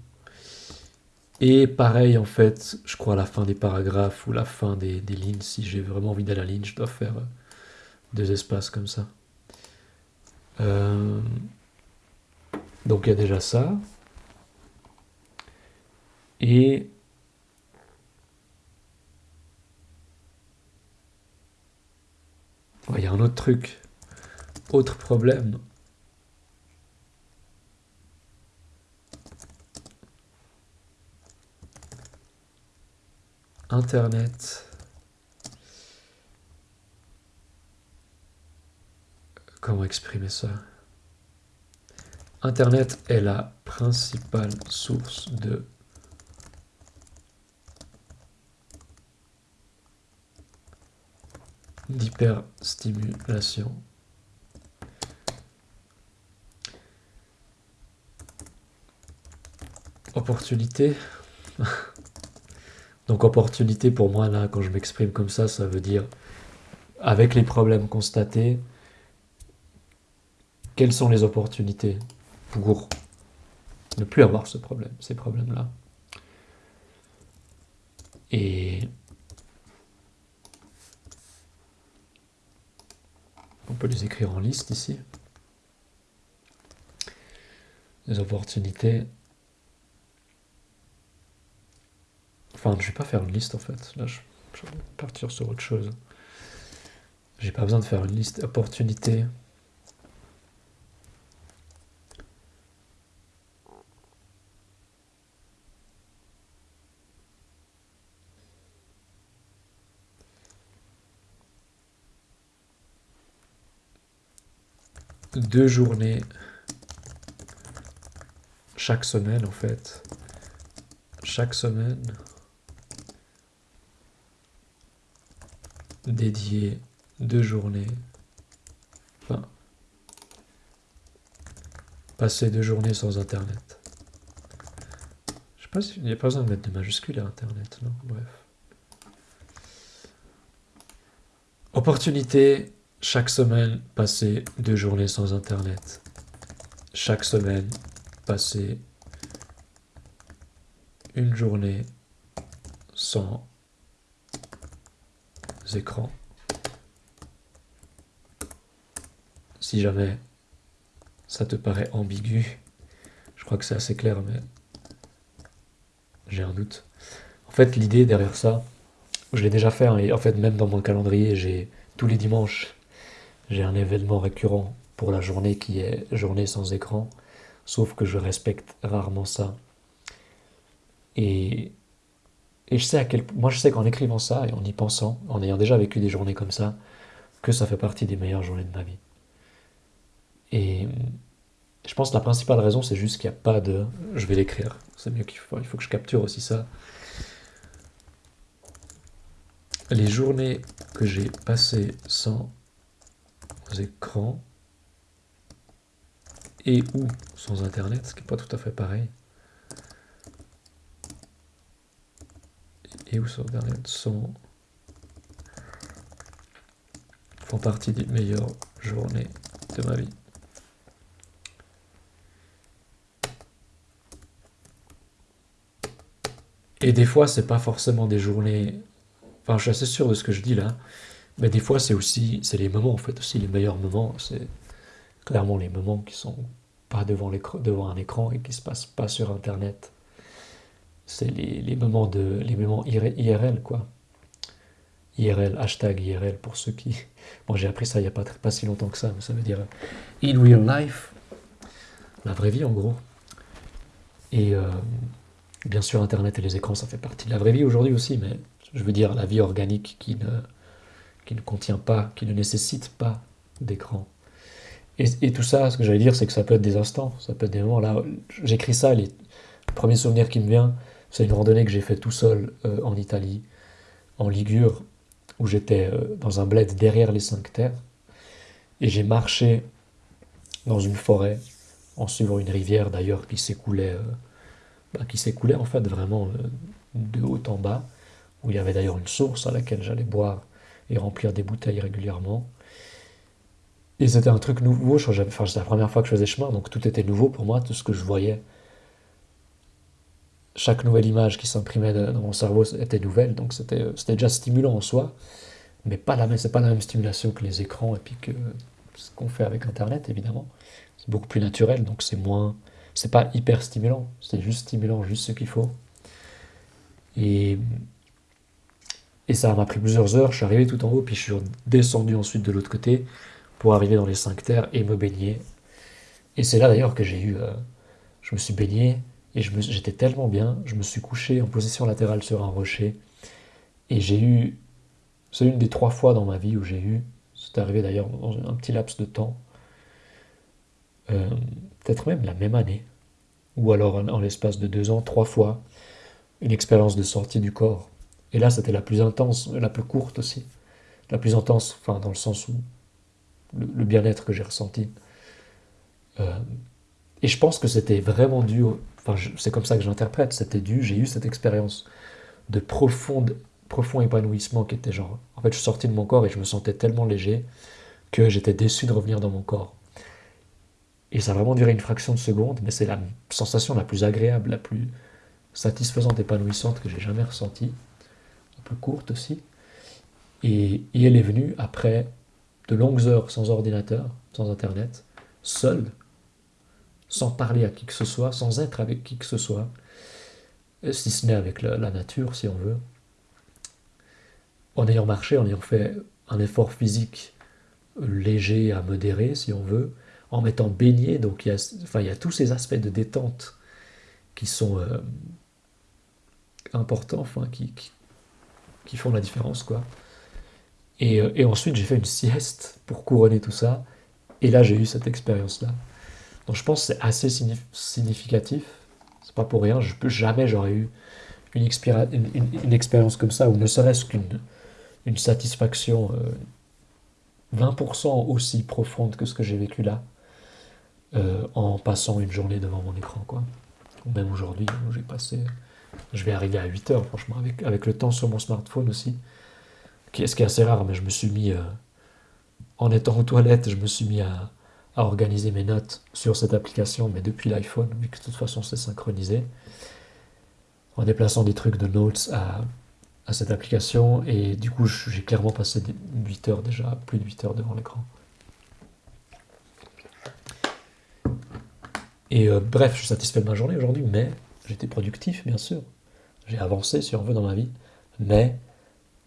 Et pareil en fait, je crois à la fin des paragraphes ou la fin des, lignes, si j'ai vraiment envie d'aller à la ligne, je dois faire deux espaces comme ça. donc il y a déjà ça. Et il y a un autre truc, autre problème. Internet. Comment exprimer ça? Internet est la principale source de d'hyperstimulation. Opportunité? [laughs] Donc opportunité pour moi là, quand je m'exprime comme ça, ça veut dire avec les problèmes constatés, quelles sont les opportunités pour ne plus avoir ce problème, ces problèmes-là? Et On peut les écrire en liste ici. Les opportunités. Enfin, je vais pas faire une liste en fait. Là, je, je vais partir sur autre chose. J'ai pas besoin de faire une liste opportunité. deux journées chaque semaine en fait. Chaque semaine. Dédié deux journées. Enfin, passer deux journées sans internet. Je sais pas s'il n'y a pas besoin de mettre de majuscules à internet, non? Bref. Opportunité, chaque semaine, passer deux journées sans internet. Chaque semaine, passer une journée sans écran. Si jamais ça te paraît ambigu, je crois que c'est assez clair, mais j'ai un doute. En fait, l'idée derrière ça, je l'ai déjà fait, hein, et en fait, même dans mon calendrier, j'ai tous les dimanches, j'ai un événement récurrent pour la journée qui est journée sans écran, sauf que je respecte rarement ça. Et et je sais à quel moi je sais qu'en écrivant ça et en y pensant, en ayant déjà vécu des journées comme ça, que ça fait partie des meilleures journées de ma vie. Et je pense que la principale raison, c'est juste qu'il n'y a pas de je vais l'écrire. C'est mieux qu'il faut, il faut que je capture aussi ça. Les journées que j'ai passées sans écran et ou sans internet, ce qui n'est pas tout à fait pareil. Et où Internet sont font partie des meilleures journées de ma vie. Et des fois, c'est pas forcément des journées. Enfin, je suis assez sûr de ce que je dis là, mais des fois, c'est aussi, c'est les moments en fait aussi les meilleurs moments. C'est clairement les moments qui sont pas devant, devant un écran et qui se passent pas sur Internet c'est les, moments de les moments IRL quoi. IRL, hashtag IRL pour ceux qui... [laughs] Bon j'ai appris ça il n'y a pas, pas si longtemps que ça, mais ça veut dire in real life, la vraie vie en gros. Et euh, bien sûr Internet et les écrans ça fait partie de la vraie vie aujourd'hui aussi, mais je veux dire la vie organique qui ne, qui ne contient pas, qui ne nécessite pas d'écran. Et, tout ça, ce que j'allais dire, c'est que ça peut être des instants, ça peut être des moments. Là, j'écris ça, les premiers souvenirs qui me viennent, c'est une randonnée que j'ai fait tout seul euh, en Italie, en Ligure, où j'étais euh, dans un bled derrière les cinq terres. Et j'ai marché dans une forêt, en suivant une rivière d'ailleurs qui s'écoulait, euh, bah, qui s'écoulait en fait vraiment de haut en bas, où il y avait d'ailleurs une source à laquelle j'allais boire et remplir des bouteilles régulièrement. Et c'était un truc nouveau, enfin, c'était la première fois que je faisais chemin, donc tout était nouveau pour moi, tout ce que je voyais chaque nouvelle image qui s'imprimait dans mon cerveau était nouvelle, donc c'était déjà stimulant en soi, mais pas la c'est pas la même stimulation que les écrans et puis que ce qu'on fait avec Internet, évidemment. C'est beaucoup plus naturel, donc c'est moins, c'est pas hyper stimulant, c'est juste stimulant, juste ce qu'il faut. Et, et ça m'a pris plusieurs heures, je suis arrivé tout en haut, puis je suis descendu ensuite de l'autre côté pour arriver dans les cinq terres et me baigner. Et c'est là d'ailleurs que j'ai eu, euh, je me suis baigné, et j'étais tellement bien, je me suis couché en position latérale sur un rocher. Et j'ai eu, c'est une des trois fois dans ma vie où j'ai eu, c'est arrivé d'ailleurs dans un petit laps de temps, euh, peut-être même la même année, ou alors en, l'espace de deux ans, trois fois, une expérience de sortie du corps. Et là, c'était la plus intense, la plus courte aussi. La plus intense, enfin, dans le sens où le, bien-être que j'ai ressenti. Euh, et je pense que c'était vraiment dû Enfin, c'est comme ça que j'interprète. C'était dû, j'ai eu cette expérience de profonde, profond épanouissement qui était genre. En fait, je suis sorti de mon corps et je me sentais tellement léger que j'étais déçu de revenir dans mon corps. Et ça a vraiment duré une fraction de seconde, mais c'est la sensation la plus agréable, la plus satisfaisante, épanouissante que j'ai jamais ressentie. Un peu courte aussi. Et, elle est venue après de longues heures sans ordinateur, sans internet, seul, sans parler à qui que ce soit, sans être avec qui que ce soit, si ce n'est avec la, nature, si on veut, en ayant marché, en ayant fait un effort physique léger à modéré, si on veut, en m'étant baigné, donc il y, a, enfin, il tous ces aspects de détente qui sont euh, importants, qui, font la différence, quoi. Et, euh, et ensuite, j'ai fait une sieste pour couronner tout ça, Et là, j'ai eu cette expérience-là. Donc je pense que c'est assez significatif. C'est pas pour rien. Je peux jamais j'aurais eu une, expérience comme ça, ou ne serait-ce qu'une une satisfaction 20% euh, aussi profonde que ce que j'ai vécu là, euh, en passant une journée devant mon écran. Quoi. Même aujourd'hui, j'ai passé... Je vais arriver à 8 heures, franchement, avec, avec le temps sur mon smartphone aussi. Ce qui est assez rare, mais je me suis mis... Euh, en étant aux toilettes, je me suis mis à, à organiser mes notes sur cette application, mais depuis l'iPhone, vu que de toute façon c'est synchronisé, en déplaçant des trucs de notes à, à cette application, et du coup j'ai clairement passé 8 heures déjà, plus de 8 heures devant l'écran. Et euh, bref, je suis satisfait de ma journée aujourd'hui, mais j'étais productif, bien sûr. J'ai avancé, si on veut, dans ma vie, mais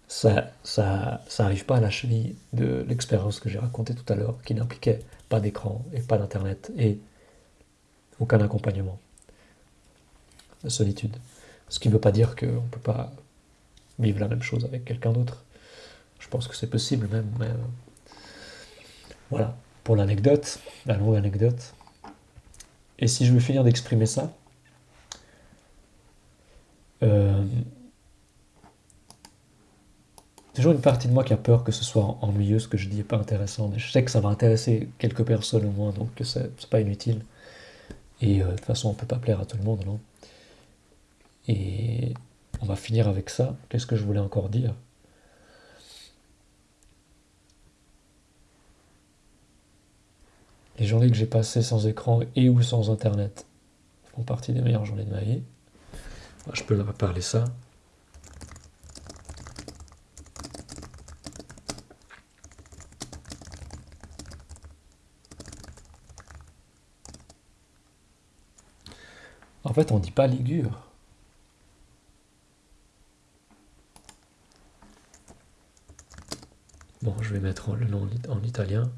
ça ça, ça pas à la cheville de l'expérience que j'ai racontée tout à l'heure, qui n'impliquait pas d'écran et pas d'internet et aucun accompagnement. La solitude. Ce qui ne veut pas dire qu'on ne peut pas vivre la même chose avec quelqu'un d'autre. Je pense que c'est possible même, mais euh, voilà, pour l'anecdote, la longue anecdote. Et si je veux finir d'exprimer ça, euh, toujours une partie de moi qui a peur que ce soit ennuyeux ce que je dis et pas intéressant, mais je sais que ça va intéresser quelques personnes au moins, donc c'est pas inutile. Et euh, de toute façon, on peut pas plaire à tout le monde, non Et on va finir avec ça. Qu'est-ce que je voulais encore dire? Les journées que j'ai passées sans écran et ou sans internet font partie des meilleures journées de ma vie. Je peux parler ça. En fait, on dit pas Ligure. Bon, je vais mettre le nom en italien.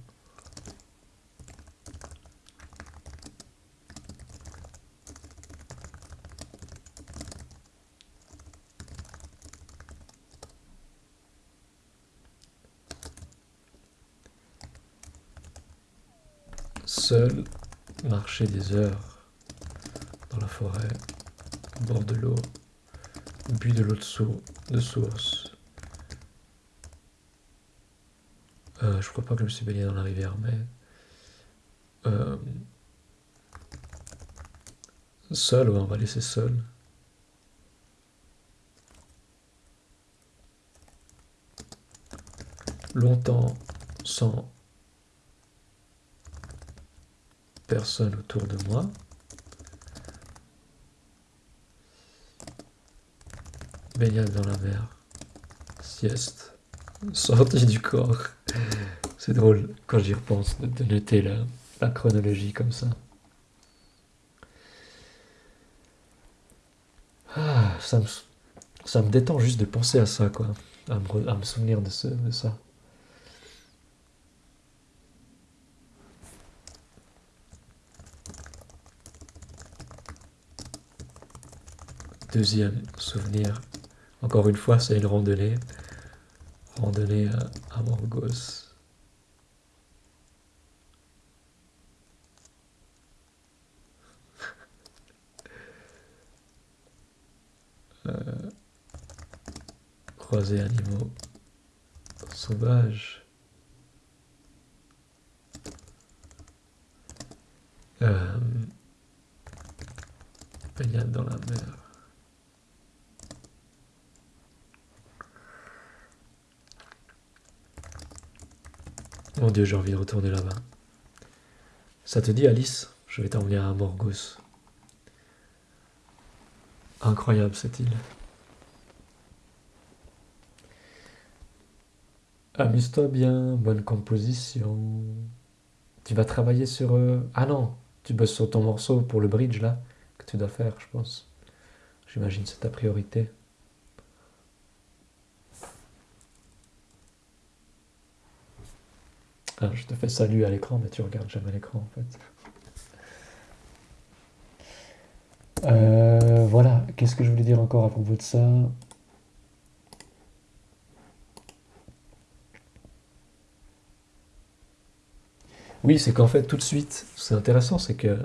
Seul marcher des heures forêt, au bord de l'eau, but de l'eau de, de source. Euh, je crois pas que je me suis baigné dans la rivière, mais... Euh, seul, ouais, on va laisser seul. Longtemps sans personne autour de moi. Baignade dans la mer, sieste, sortie du corps. C'est drôle quand j'y repense de, noter la, la, chronologie comme ça. Ah, ça me, ça me détend juste de penser à ça, quoi. À me, à me souvenir de, ce, de ça. Deuxième souvenir encore une fois, c'est une randonnée. Randonnée à, Morgos. [laughs] euh, croiser animaux sauvages. Euh, dans la mer. Mon Dieu, j'ai envie de retourner là-bas. Ça te dit, Alice? Je vais t'emmener à Morgos. Incroyable cette île. Amuse-toi bien, bonne composition. Tu vas travailler sur... Euh, ah non, tu bosses sur ton morceau pour le bridge là, que tu dois faire, je pense. J'imagine c'est ta priorité. Je te fais salut à l'écran, mais tu regardes jamais l'écran en fait. Euh, voilà, qu'est-ce que je voulais dire encore à propos de ça? Oui, c'est qu'en fait, tout de suite, c'est intéressant, c'est que...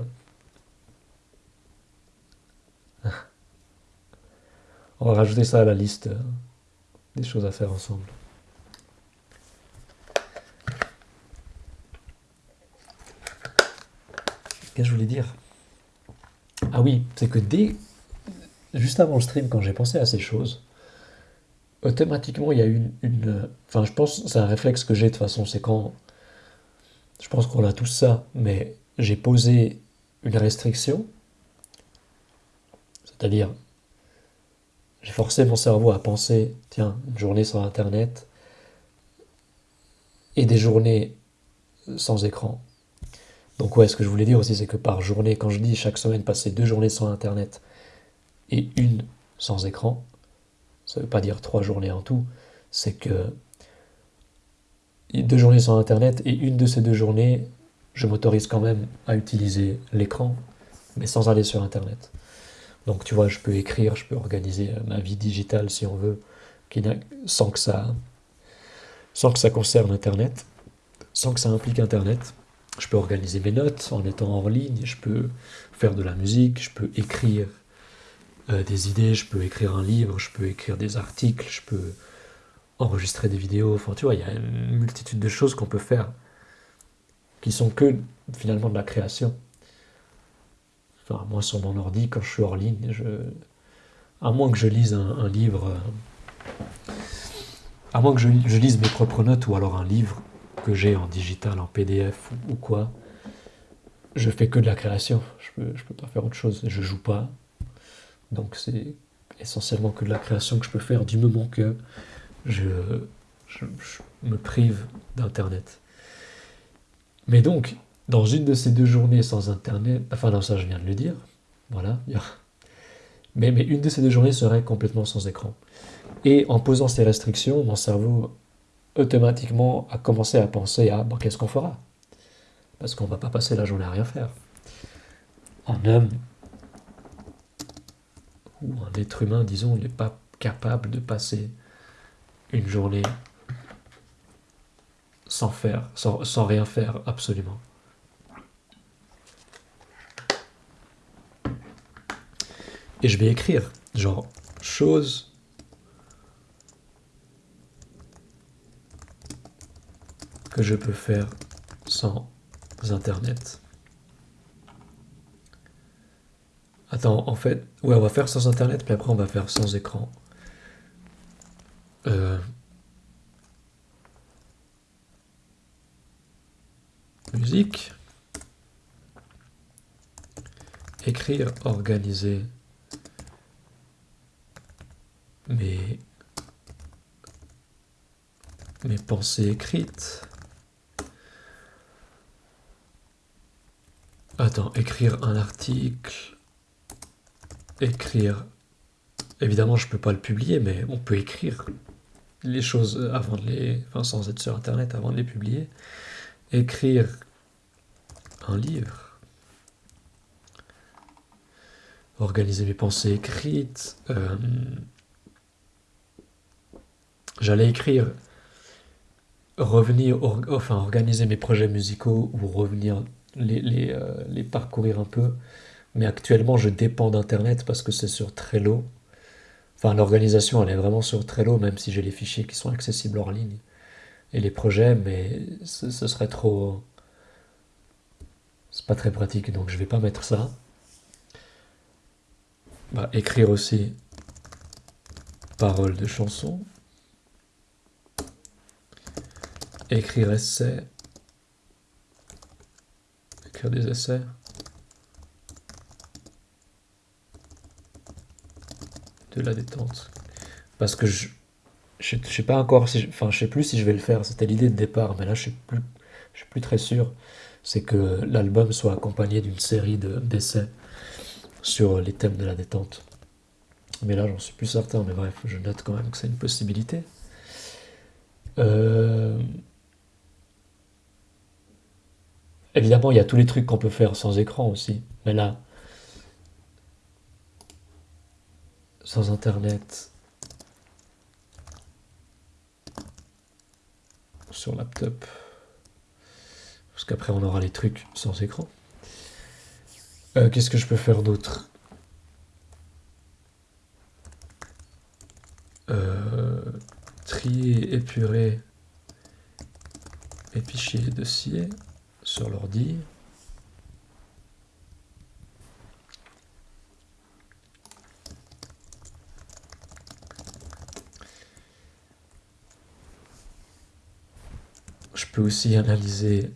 [laughs] On va rajouter ça à la liste des choses à faire ensemble. Qu'est-ce que je voulais dire Ah oui, c'est que dès... Juste avant le stream, quand j'ai pensé à ces choses, automatiquement, il y a eu une... Enfin, je pense, c'est un réflexe que j'ai de toute façon, c'est quand... Je pense qu'on a tous ça, mais j'ai posé une restriction, c'est-à-dire, j'ai forcé mon cerveau à penser, tiens, une journée sans Internet, et des journées sans écran. Donc ouais, ce que je voulais dire aussi, c'est que par journée, quand je dis chaque semaine passer deux journées sans Internet et une sans écran, ça ne veut pas dire trois journées en tout, c'est que deux journées sans Internet et une de ces deux journées, je m'autorise quand même à utiliser l'écran, mais sans aller sur Internet. Donc tu vois, je peux écrire, je peux organiser ma vie digitale si on veut, sans que ça, sans que ça concerne Internet, sans que ça implique Internet. Je peux organiser mes notes en étant en ligne, je peux faire de la musique, je peux écrire euh, des idées, je peux écrire un livre, je peux écrire des articles, je peux enregistrer des vidéos. Enfin, tu vois, il y a une multitude de choses qu'on peut faire qui sont que finalement de la création. Enfin, moi, sur mon ordi, quand je suis hors ligne, à moins que je lise un, livre, euh, à moins que je, lise mes propres notes ou alors un livre que j'ai en digital, en PDF ou, quoi, je fais que de la création. Je peux, je peux pas faire autre chose. Je joue pas. Donc c'est essentiellement que de la création que je peux faire du moment que je, me prive d'Internet. Mais donc, dans une de ces deux journées sans Internet, enfin non, ça je viens de le dire, voilà, mais, mais une de ces deux journées serait complètement sans écran. Et en posant ces restrictions, mon cerveau automatiquement a commencé à penser à bon, qu'est-ce qu'on fera? Parce qu'on ne va pas passer la journée à rien faire. Un homme ou un être humain, disons, n'est pas capable de passer une journée sans faire, sans, sans rien faire absolument. Et je vais écrire, genre, chose que je peux faire sans Internet. Attends, en fait, ouais, on va faire sans Internet, puis après on va faire sans écran. Euh, musique. Écrire, organiser mes, mes pensées écrites. Attends, écrire un article, écrire. Évidemment, je peux pas le publier, mais on peut écrire les choses avant de les, enfin, sans être sur Internet, avant de les publier. Écrire un livre. Organiser mes pensées écrites. Euh, j'allais écrire, revenir, enfin organiser mes projets musicaux ou revenir les, euh, les, parcourir un peu. Mais actuellement, je dépends d'Internet parce que c'est sur Trello. Enfin, l'organisation, elle est vraiment sur Trello, même si j'ai les fichiers qui sont accessibles hors ligne. Et les projets, mais ce, serait trop... C'est pas très pratique, donc je vais pas mettre ça. Bah, écrire aussi paroles de chansons. Écrire essai des essais. De la détente. Parce que je, je, sais pas encore si, enfin je sais plus si je vais le faire. C'était l'idée de départ, mais là je suis plus, je suis plus très sûr. C'est que l'album soit accompagné d'une série d'essais sur les thèmes de la détente. Mais là j'en suis plus certain. Mais bref, je note quand même que c'est une possibilité. Euh, Évidemment, il y a tous les trucs qu'on peut faire sans écran aussi. Mais là, sans internet, sur laptop, Parce qu'après, on aura les trucs sans écran. Euh, qu'est-ce que je peux faire d'autre? Euh, Trier, épurer, épicher les dossiers sur l'ordi. Je peux aussi analyser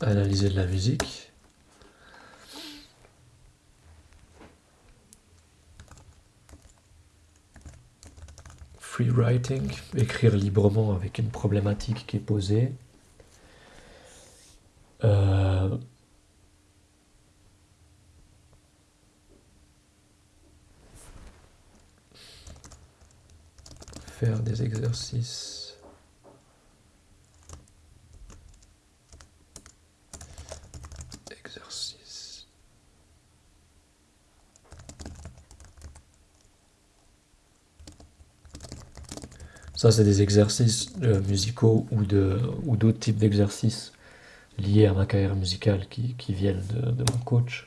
analyser de la musique. Writing, écrire librement avec une problématique qui est posée. Euh, faire des. Exercices. Ça, c'est des exercices euh, musicaux ou de ou d'autres types d'exercices liés à ma carrière musicale qui, viennent de, de, mon coach.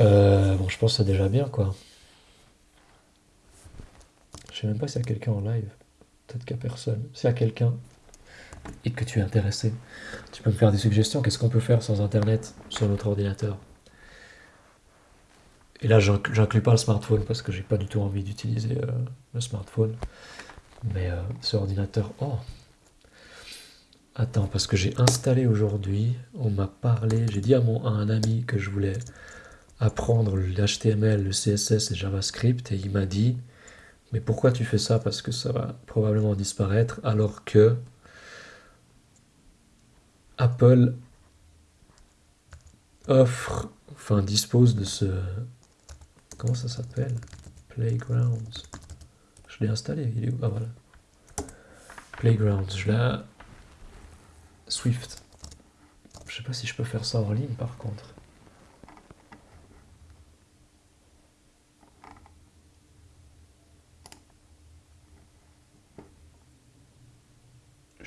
Euh, bon, je pense que c'est déjà bien, quoi. Je sais même pas s'il y a quelqu'un en live. Peut-être qu'il n'y a personne. S'il y a quelqu'un et que tu es intéressé, tu peux me faire des suggestions. Qu'est-ce qu'on peut faire sans Internet sur notre ordinateur? Et là, j'inclus pas le smartphone parce que j'ai pas du tout envie d'utiliser euh, le smartphone. Mais euh, ce ordinateur... Oh Attends, parce que j'ai installé aujourd'hui, on m'a parlé, j'ai dit à, mon, à un ami que je voulais apprendre l'HTML, le CSS et JavaScript, et il m'a dit mais pourquoi tu fais ça? Parce que ça va probablement disparaître, alors que Apple offre, enfin dispose de ce... Comment ça s'appelle? Playgrounds. Je l'ai installé, il est où? Ah voilà. Playgrounds, je l'ai... Swift. Je sais pas si je peux faire ça en ligne par contre.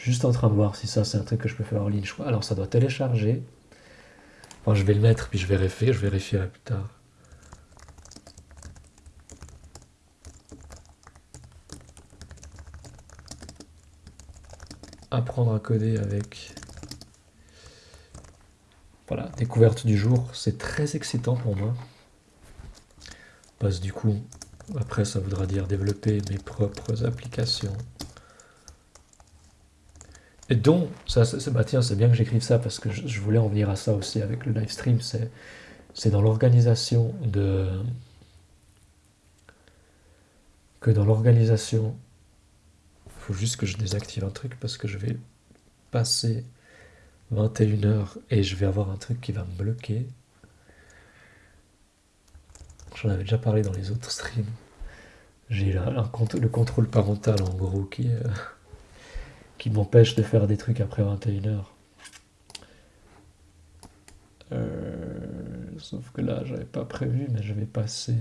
juste en train de voir si ça c'est un truc que je peux faire en ligne. Alors ça doit télécharger. Je vais le mettre puis je vérifie, je vérifierai plus tard. Apprendre à coder avec... Voilà, découverte du jour, c'est très excitant pour moi. Parce que du coup, après ça voudra dire développer mes propres applications. Et donc, ça, c'est bah c'est bien que j'écrive ça parce que je, voulais en venir à ça aussi avec le live stream. C'est dans l'organisation de. Que dans l'organisation. Faut juste que je désactive un truc parce que je vais passer 21h et je vais avoir un truc qui va me bloquer. J'en avais déjà parlé dans les autres streams. J'ai le contrôle parental en gros qui est [laughs] qui m'empêche de faire des trucs après 21h. Euh, sauf que là, j'avais pas prévu, mais je vais passer.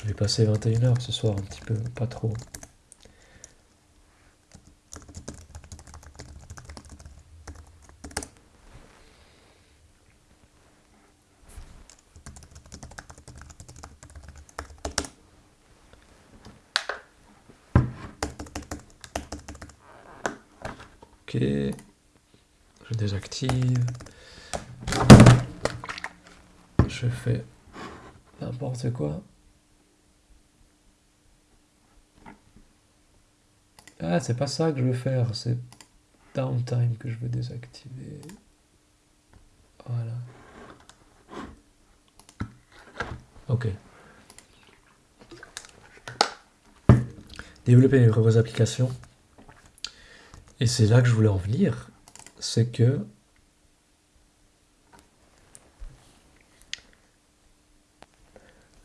Je vais passer 21h ce soir un petit peu, pas trop. je désactive. Je fais n'importe quoi. Ah, c'est pas ça que je veux faire, c'est downtime que je veux désactiver. Voilà. Ok. Développer mes propres applications. Et c'est là que je voulais en venir, c'est que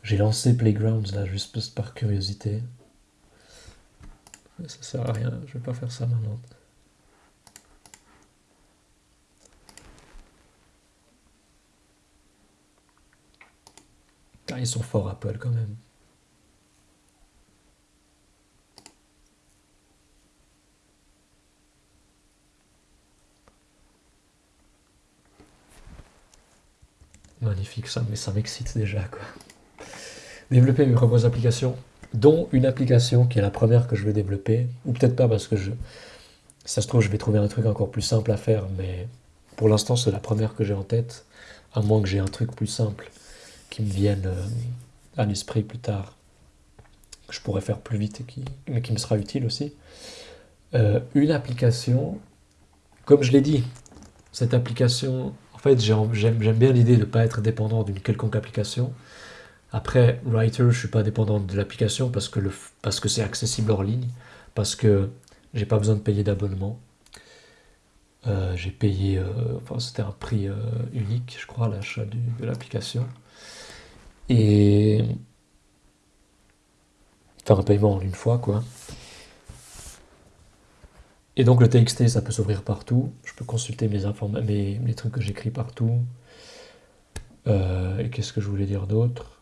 j'ai lancé Playgrounds là juste par curiosité. Ça sert à rien, je vais pas faire ça maintenant. Ah, ils sont forts Apple quand même. Magnifique ça, mais ça m'excite déjà quoi. Développer mes propres applications, dont une application qui est la première que je vais développer, ou peut-être pas parce que je, ça se trouve je vais trouver un truc encore plus simple à faire, mais pour l'instant c'est la première que j'ai en tête, à moins que j'ai un truc plus simple qui me vienne euh, à l'esprit plus tard, que je pourrais faire plus vite et qui, mais qui me sera utile aussi. Euh, une application, comme je l'ai dit, cette application, en fait j'aime bien l'idée de ne pas être dépendant d'une quelconque application, après, Writer, je suis pas dépendant de l'application parce que, c'est accessible hors ligne, parce que j'ai pas besoin de payer d'abonnement. Euh, j'ai payé, euh, enfin c'était un prix euh, unique, je crois, l'achat de l'application. Et. Enfin, un paiement en une fois, quoi. Et donc le TXT, ça peut s'ouvrir partout. Je peux consulter mes, mes, mes trucs que j'écris partout. et qu'est-ce que je voulais dire d'autre?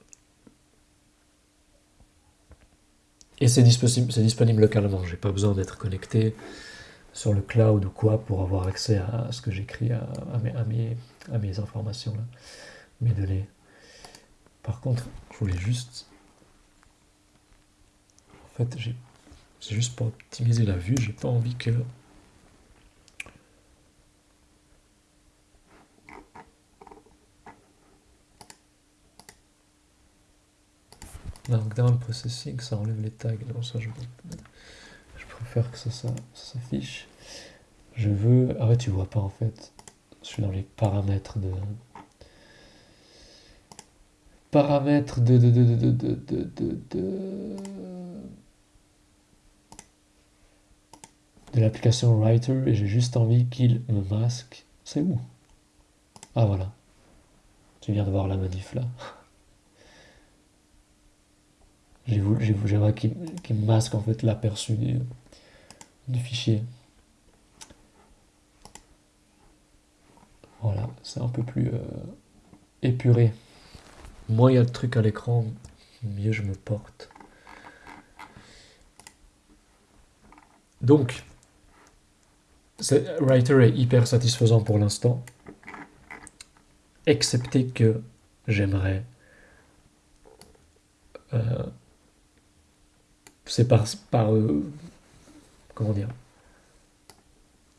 Et c'est disponible, disponible localement. J'ai pas besoin d'être connecté sur le cloud ou quoi pour avoir accès à ce que j'écris, à, mes, à, mes, informations, là, mes données. Par contre, je voulais juste... En fait, c'est juste pour optimiser la vue, j'ai pas envie que Markdown Processing, ça enlève les tags. Non, ça, je, je préfère que ça, ça, s'affiche. Je veux... Ah ouais, tu vois pas en fait. Je suis dans les paramètres de... Paramètres de... de, de, de, de, de, de, de l'application Writer et j'ai juste envie qu'il me masque. C'est où? Ah voilà. Tu viens de voir la manif là. J'aimerais qu'il masque en fait l'aperçu du, fichier. Voilà, c'est un peu plus euh, épuré. Moins il y a de trucs à l'écran, mieux je me porte. Donc, Writer est hyper satisfaisant pour l'instant, excepté que j'aimerais euh, c'est par, par euh, comment dire.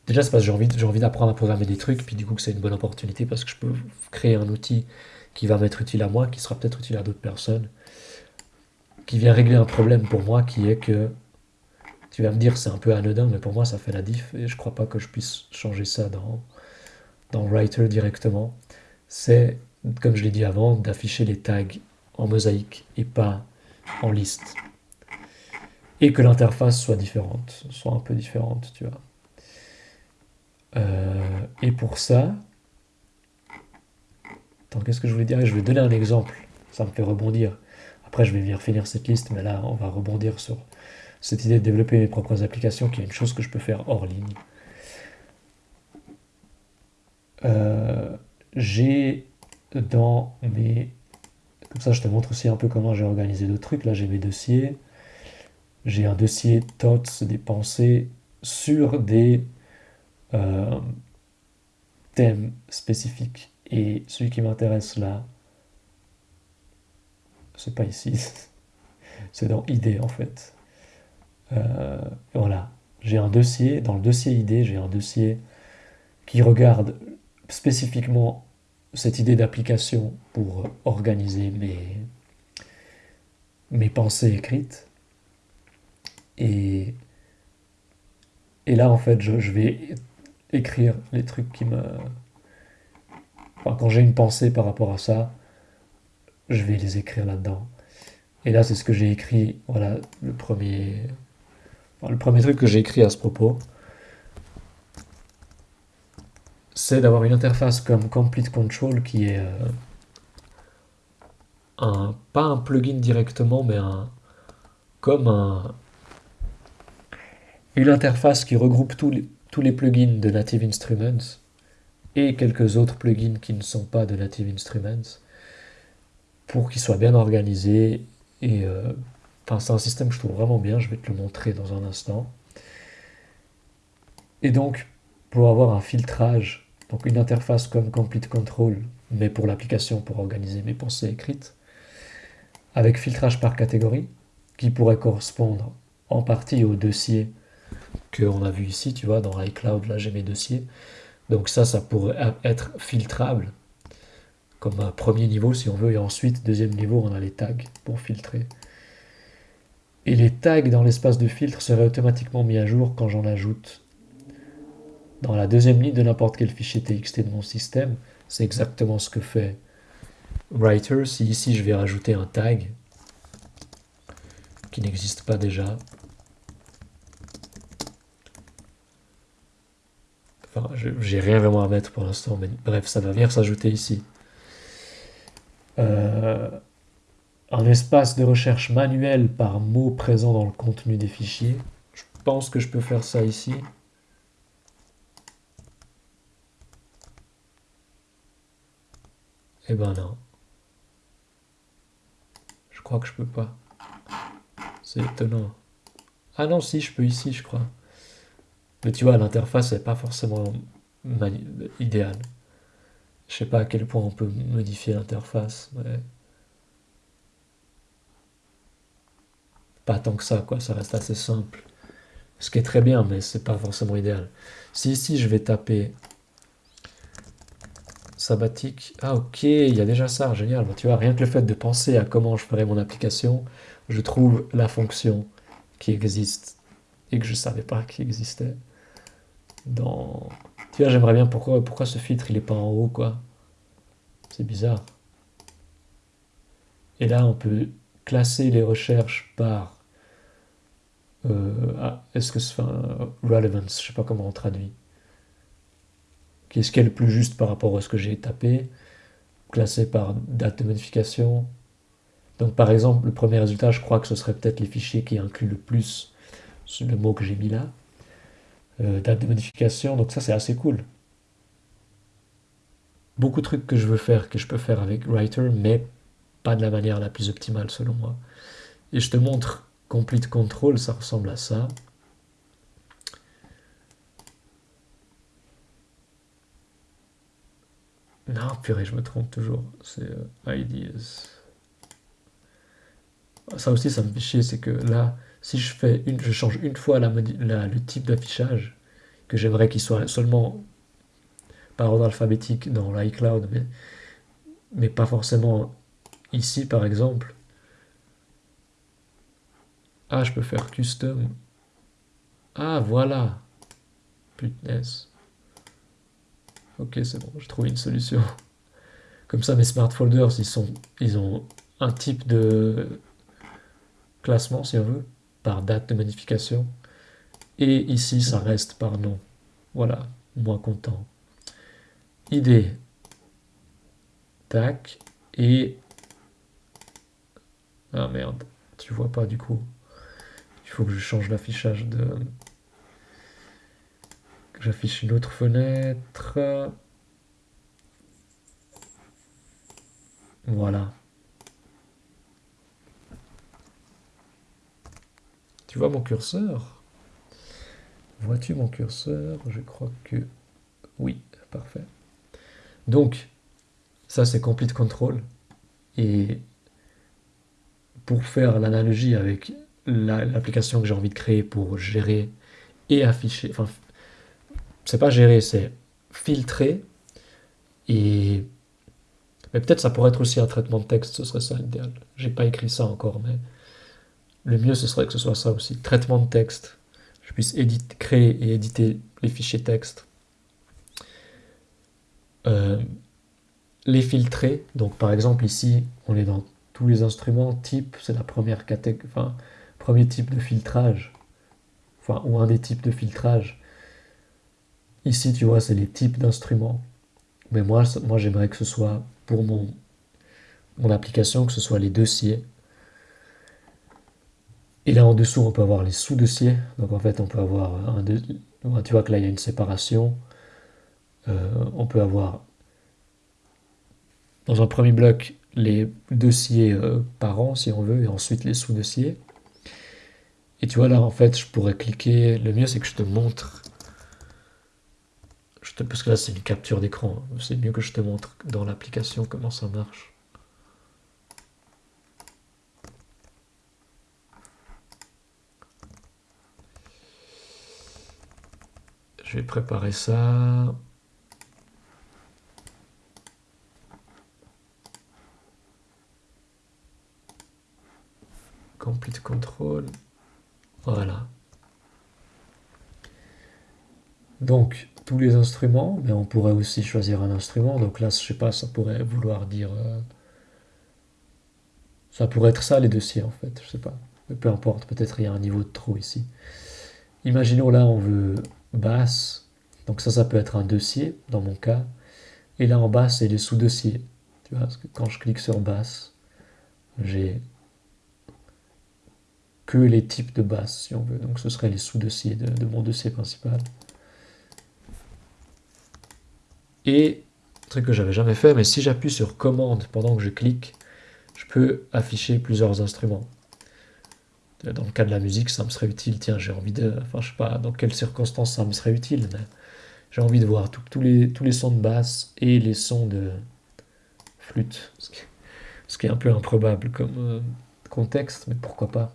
Déjà c'est parce que j'ai envie, envie d'apprendre à programmer des trucs puis du coup que c'est une bonne opportunité parce que je peux créer un outil qui va m'être utile à moi qui sera peut-être utile à d'autres personnes qui vient régler un problème pour moi qui est que tu vas me dire c'est un peu anodin mais pour moi ça fait la diff et je crois pas que je puisse changer ça dans dans Writer directement. C'est comme je l'ai dit avant d'afficher les tags en mosaïque et pas en liste et que l'interface soit différente, soit un peu différente, tu vois. Euh, et pour ça, attends, qu'est-ce que je voulais dire? Je vais donner un exemple, ça me fait rebondir. Après, je vais venir finir cette liste, mais là, on va rebondir sur cette idée de développer mes propres applications, qui est une chose que je peux faire hors ligne. Euh, j'ai dans mes... Comme ça, je te montre aussi un peu comment j'ai organisé le truc. Là, j'ai mes dossiers j'ai un dossier thoughts, des pensées sur des euh, thèmes spécifiques. Et celui qui m'intéresse là, c'est pas ici, [laughs] c'est dans idée en fait. Euh, voilà, j'ai un dossier, dans le dossier idée, j'ai un dossier qui regarde spécifiquement cette idée d'application pour organiser mes, mes pensées écrites. Et, et là, en fait, je, vais écrire les trucs qui me... Enfin, quand j'ai une pensée par rapport à ça, je vais les écrire là-dedans. Et là, c'est ce que j'ai écrit, voilà, le premier... le premier truc que j'ai écrit à ce propos, c'est d'avoir une interface comme Complete Control qui est euh, un, pas un plugin directement, mais un, comme un, une interface qui regroupe tous les, tous les plugins de Native Instruments et quelques autres plugins qui ne sont pas de Native Instruments pour qu'il soit bien organisé. Et euh, c'est un système que je trouve vraiment bien. Je vais te le montrer dans un instant. Et donc, pour avoir un filtrage, donc une interface comme Complete Control, mais pour l'application pour organiser mes pensées écrites, avec filtrage par catégorie, qui pourrait correspondre en partie au dossier qu'on a vu ici, tu vois, dans iCloud, là j'ai mes dossiers. Donc ça, ça pourrait être filtrable comme un premier niveau si on veut, et ensuite, deuxième niveau, on a les tags pour filtrer. Et les tags dans l'espace de filtre seraient automatiquement mis à jour quand j'en ajoute dans la deuxième ligne de n'importe quel fichier TXT de mon système. C'est exactement ce que fait Writer. Si ici je vais rajouter un tag qui n'existe pas déjà, J'ai rien vraiment à mettre pour l'instant, mais bref, ça va venir s'ajouter ici. Euh, un espace de recherche manuel par mot présent dans le contenu des fichiers. Je pense que je peux faire ça ici. Eh ben non. Je crois que je peux pas. C'est étonnant. Ah non, si, je peux ici, je crois. Mais tu vois, l'interface n'est pas forcément idéale. Je sais pas à quel point on peut modifier l'interface. Pas tant que ça, quoi. Ça reste assez simple. Ce qui est très bien, mais c'est pas forcément idéal. Si ici je vais taper sabbatique, ah ok, il y a déjà ça, génial. tu vois, rien que le fait de penser à comment je ferais mon application, je trouve la fonction qui existe et que je savais pas qu'il existait dans... Tu vois, j'aimerais bien pourquoi, pourquoi ce filtre il est pas en haut, quoi? C'est bizarre. Et là, on peut classer les recherches par... Euh, ah, est-ce que c'est... Relevance, je sais pas comment on traduit. Qu'est-ce qui est le plus juste par rapport à ce que j'ai tapé Classé par date de modification. Donc par exemple, le premier résultat, je crois que ce serait peut-être les fichiers qui incluent le plus le mot que j'ai mis là. Euh, date de modification, donc ça c'est assez cool. Beaucoup de trucs que je veux faire, que je peux faire avec Writer, mais pas de la manière la plus optimale selon moi. Et je te montre Complete Control, ça ressemble à ça. Non, purée, je me trompe toujours. C'est euh, Ideas. Ça aussi, ça me fait chier, c'est que là, si je fais une, je change une fois le type d'affichage, que j'aimerais qu'il soit seulement par ordre alphabétique dans l'iCloud, mais, pas forcément ici par exemple. Ah, je peux faire custom. Ah, voilà. Putness. Ok, c'est bon, j'ai trouvé une solution. Comme ça, mes smart folders, ils ont un type de classement, si on veut date de modification. Et ici, ça reste par nom. Voilà, moins content. ID. Tac. Et... Ah merde, tu vois pas du coup. Il faut que je change l'affichage de... J'affiche une autre fenêtre. Voilà. Tu vois mon curseur? Vois-tu mon curseur? Je crois que oui, parfait. Donc, ça c'est Complete Control. Et pour faire l'analogie avec l'application que j'ai envie de créer pour gérer et afficher, enfin, c'est pas gérer, c'est filtrer. Et peut-être ça pourrait être aussi un traitement de texte, ce serait ça l'idéal. J'ai pas écrit ça encore, mais le mieux, ce serait que ce soit ça aussi. Traitement de texte. Je puisse créer et éditer les fichiers texte. Euh, les filtrer. Donc, par exemple, ici, on est dans tous les instruments. Type, c'est la première catégorie, enfin, premier type de filtrage. Enfin, ou un des types de filtrage. Ici, tu vois, c'est les types d'instruments. Mais moi, j'aimerais que ce soit pour mon, mon application, que ce soit les dossiers. Et là en dessous, on peut avoir les sous-dossiers. Donc en fait, on peut avoir un... Tu vois que là, il y a une séparation. Euh, on peut avoir dans un premier bloc les dossiers euh, par an, si on veut, et ensuite les sous-dossiers. Et tu vois, là, en fait, je pourrais cliquer. Le mieux, c'est que je te montre. Parce que là, c'est une capture d'écran. C'est mieux que je te montre dans l'application comment ça marche. Je vais préparer ça. Complete control. Voilà. Donc, tous les instruments, mais on pourrait aussi choisir un instrument. Donc là, je sais pas, ça pourrait vouloir dire... Euh, ça pourrait être ça, les dossiers, en fait. Je sais pas. Mais peu importe, peut-être il y a un niveau de trou ici. Imaginons là, on veut basse. Donc ça, ça peut être un dossier, dans mon cas. Et là, en bas, c'est les sous-dossiers. Tu vois, parce que quand je clique sur basse, j'ai que les types de basses, si on veut. Donc ce serait les sous-dossiers de, mon dossier principal. Et, truc que j'avais jamais fait, mais si j'appuie sur commande pendant que je clique, je peux afficher plusieurs instruments. Dans le cas de la musique, ça me serait utile. Tiens, j'ai envie de... Enfin, je sais pas dans quelles circonstances ça me serait utile, mais j'ai envie de voir tous les, tous les sons de basse et les sons de flûte. Ce qui, est un peu improbable comme euh, contexte, mais pourquoi pas.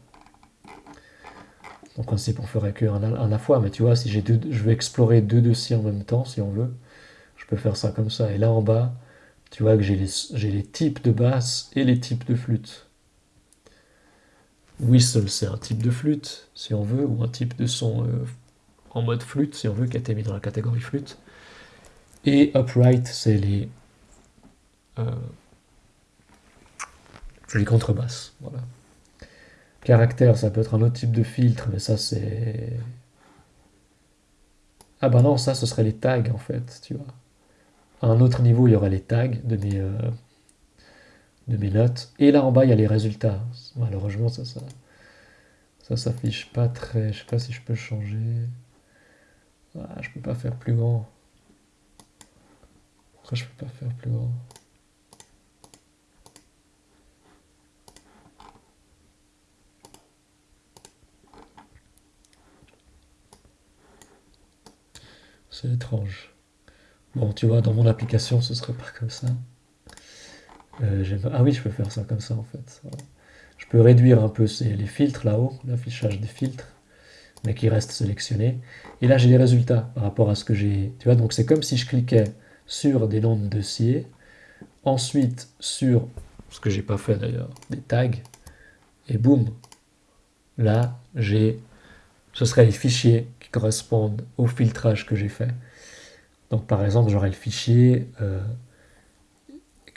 En principe, on ferait qu'un à la fois, mais tu vois, si j'ai deux, je veux explorer deux dossiers en même temps, si on veut, je peux faire ça comme ça. Et là en bas, tu vois que j'ai les, les types de basse et les types de flûte. Whistle, c'est un type de flûte, si on veut, ou un type de son euh, en mode flûte, si on veut, qui a été mis dans la catégorie flûte. Et upright, c'est les, euh, les contrebasses. Voilà. Caractère, ça peut être un autre type de filtre, mais ça c'est... Ah bah non, ça ce serait les tags en fait, tu vois. À un autre niveau, il y aurait les tags de mes, de mes notes. Et là en bas, il y a les résultats. Malheureusement, ça, ça, ça s'affiche pas très... Je sais pas si je peux changer. Ah, je peux pas faire plus grand. Pourquoi je peux pas faire plus grand C'est étrange. Bon, tu vois, dans mon application, ce serait pas comme ça. Euh, ah oui, je peux faire ça comme ça, en fait. Je peux réduire un peu les filtres là-haut, l'affichage des filtres, mais qui restent sélectionnés. Et là, j'ai les résultats par rapport à ce que j'ai... Tu vois, donc c'est comme si je cliquais sur des noms de dossiers, ensuite sur, ce que j'ai pas fait d'ailleurs, des tags, et boum, là, j'ai... Ce serait les fichiers correspondent au filtrage que j'ai fait. Donc par exemple, j'aurais le fichier euh,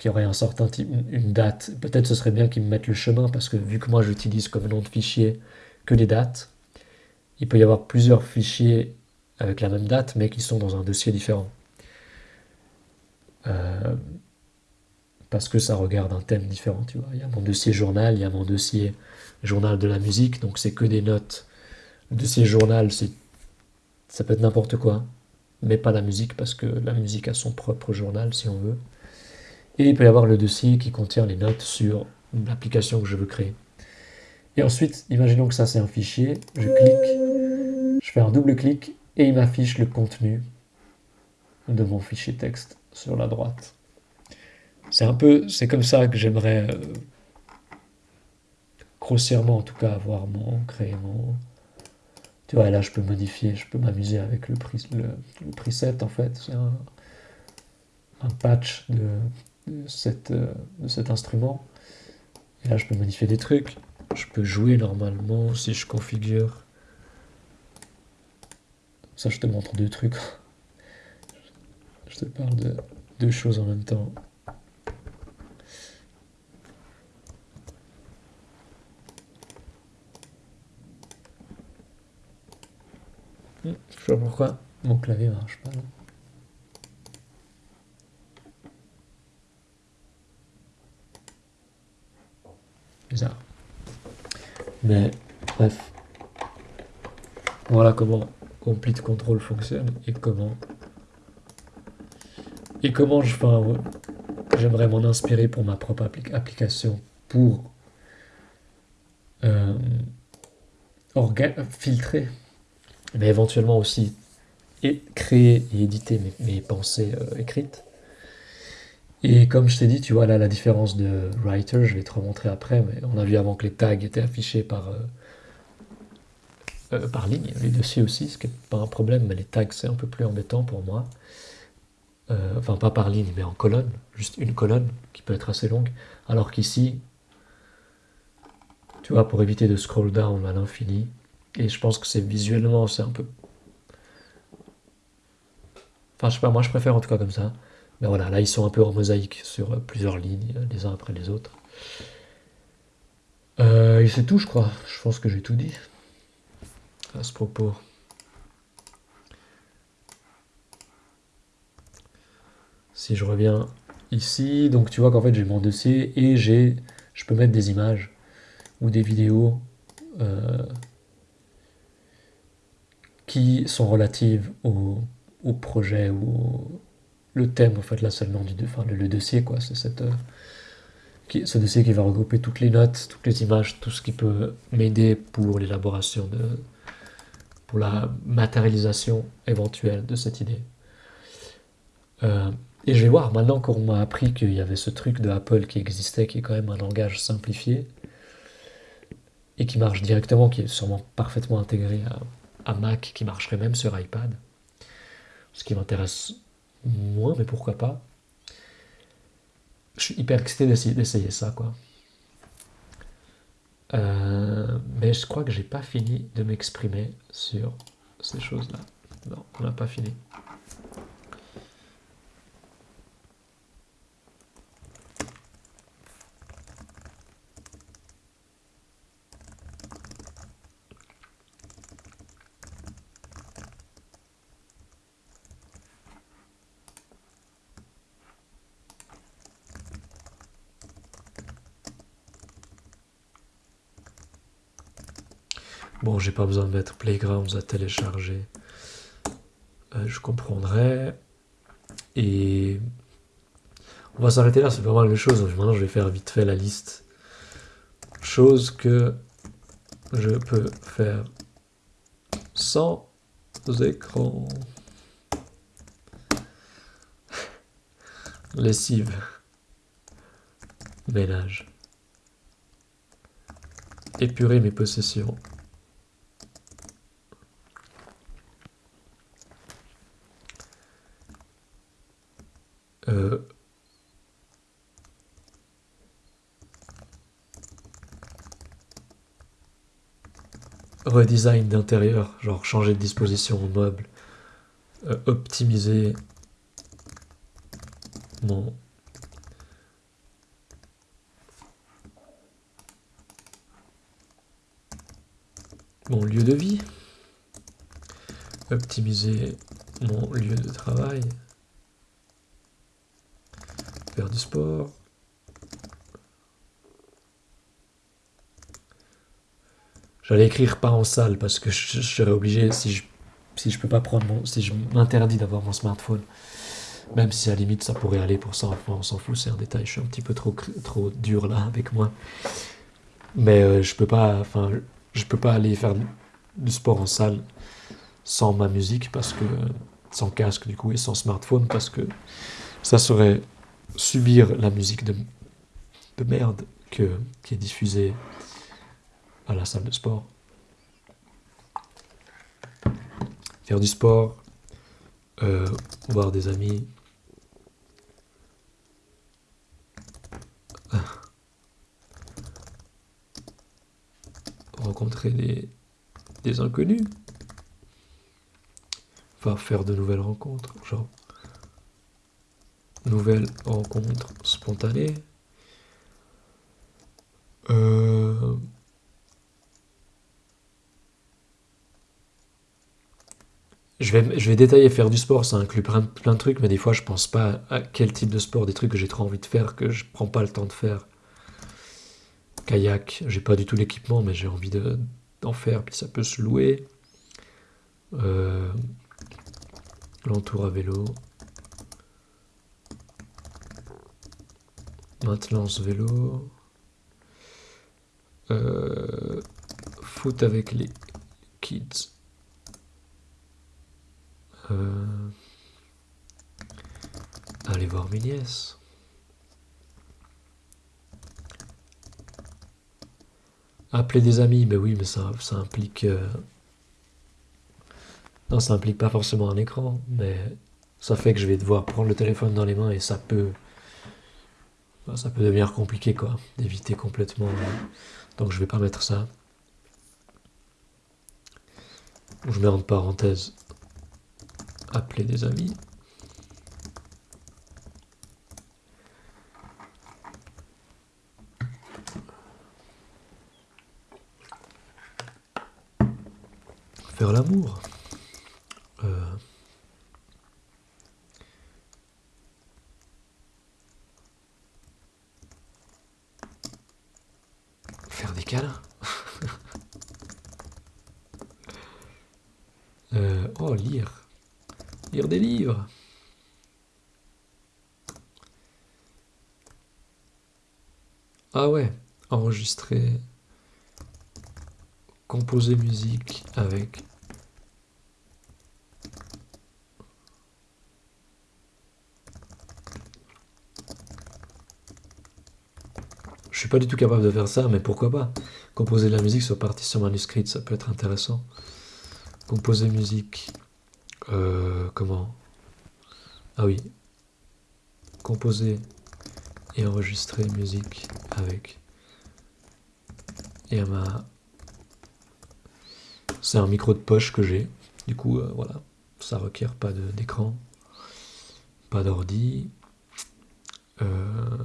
qui aurait un certain une date. Peut-être ce serait bien qu'ils me mettent le chemin parce que vu que moi j'utilise comme nom de fichier que les dates, il peut y avoir plusieurs fichiers avec la même date mais qui sont dans un dossier différent. Euh, parce que ça regarde un thème différent, tu vois. Il y a mon dossier journal, il y a mon dossier journal de la musique, donc c'est que des notes. Le dossier journal, ça peut être n'importe quoi, mais pas la musique, parce que la musique a son propre journal, si on veut. Et il peut y avoir le dossier qui contient les notes sur l'application que je veux créer. Et ensuite, imaginons que ça c'est un fichier, je clique, je fais un double clic, et il m'affiche le contenu de mon fichier texte sur la droite. C'est un peu, c'est comme ça que j'aimerais, euh, grossièrement en tout cas, avoir mon, créer mon, tu vois, là, je peux modifier, je peux m'amuser avec le, le, preset, en fait. C'est un, patch de, de cet instrument. Et là, je peux modifier des trucs. Je peux jouer normalement si je configure. Ça, je te montre deux trucs. [laughs] Je te parle de deux choses en même temps. Je sais pas pourquoi mon clavier marche pas. Mais bref. Voilà comment Complete Control fonctionne et comment et comment je fais j'aimerais m'en inspirer pour ma propre application, pour euh, filtrer, mais éventuellement aussi et créer et éditer mes, pensées euh, écrites. Et comme je t'ai dit, tu vois là la différence de writer, je vais te remontrer après, mais on a vu avant que les tags étaient affichés par, euh, euh, par ligne, les dossiers aussi, ce qui n'est pas un problème, mais les tags c'est un peu plus embêtant pour moi. enfin pas par ligne, mais en colonne, juste une colonne qui peut être assez longue, alors qu'ici, tu vois, pour éviter de scroll down à l'infini, et je pense que c'est visuellement, c'est un peu Enfin, je sais pas, moi je préfère en tout cas comme ça. Voilà, là ils sont un peu en mosaïque sur euh, plusieurs lignes, euh, les uns après les autres. Euh, et c'est tout, je crois. Je pense que j'ai tout dit à ce propos. Si je reviens ici, donc tu vois qu'en fait j'ai mon dossier et j'ai, je peux mettre des images ou des vidéos qui sont relatives au, au projet ou le thème en fait là seulement du le, dossier quoi. C'est euh, ce dossier qui va regrouper toutes les notes toutes les images tout ce qui peut m'aider pour l'élaboration de pour la matérialisation éventuelle de cette idée. Euh, et je vais voir maintenant qu'on m'a appris qu'il y avait ce truc de Apple qui existait qui est quand même un langage simplifié et qui marche directement qui est sûrement parfaitement intégré à Mac qui marcherait même sur iPad. Ce qui m'intéresse moins, mais pourquoi pas? Je suis hyper excité d'essayer ça, quoi. Euh, mais je crois que j'ai pas fini de m'exprimer sur ces choses-là. Non, on n'a pas fini. Bon, j'ai pas besoin de mettre Playgrounds à télécharger. Euh, je comprendrai. Et on va s'arrêter là, c'est pas mal de choses. Maintenant, je vais faire vite fait la liste. Chose que je peux faire sans écran. Lessive. Ménage. Épurer mes possessions. Euh, redesign d'intérieur, genre changer de disposition au meuble, euh, optimiser mon mon lieu de vie, optimiser mon lieu de travail, faire du sport. J'allais écrire pas en salle parce que je, serais obligé si je si je peux pas prendre mon si je m'interdis d'avoir mon smartphone. Même si à la limite ça pourrait aller pour ça. On s'en fout c'est un détail. Je suis un petit peu trop trop dur là avec moi. Mais euh, je peux pas enfin je peux pas aller faire du sport en salle sans ma musique parce que sans casque du coup et sans smartphone parce que ça serait subir la musique de, de merde que, qui est diffusée à la salle de sport. Faire du sport, euh, voir des amis. rencontrer des, des inconnus. Enfin, faire de nouvelles rencontres, genre Nouvelle rencontre spontanée. Euh, je, vais, je vais détailler faire du sport, ça inclut plein, plein de trucs, mais des fois je pense pas à quel type de sport, des trucs que j'ai trop envie de faire, que je prends pas le temps de faire. Kayak, j'ai pas du tout l'équipement, mais j'ai envie d'en faire, puis ça peut se louer. Euh, l'entour à vélo. Maintenance vélo. Euh, foot avec les kids. Euh, aller voir mes nièces. Appeler des amis, mais oui, mais ça, ça implique... euh, Non, ça implique pas forcément un écran, mais ça fait que je vais devoir prendre le téléphone dans les mains et ça peut... Ça peut devenir compliqué, quoi, d'éviter complètement... euh, Donc je vais pas mettre ça. Je mets en parenthèse appeler des amis. Faire l'amour. Euh, [laughs] Euh, oh, lire. Lire des livres. Ah ouais, enregistrer, composer musique avec. Suis pas du tout capable de faire ça, mais pourquoi pas? Composer de la musique sur partition manuscrite, ça peut être intéressant. Composer musique. euh, comment? Ah oui. Composer et enregistrer musique avec Yamaha. C'est un micro de poche que j'ai. Du coup, euh, voilà. Ça requiert pas d'écran, pas d'ordi. Euh,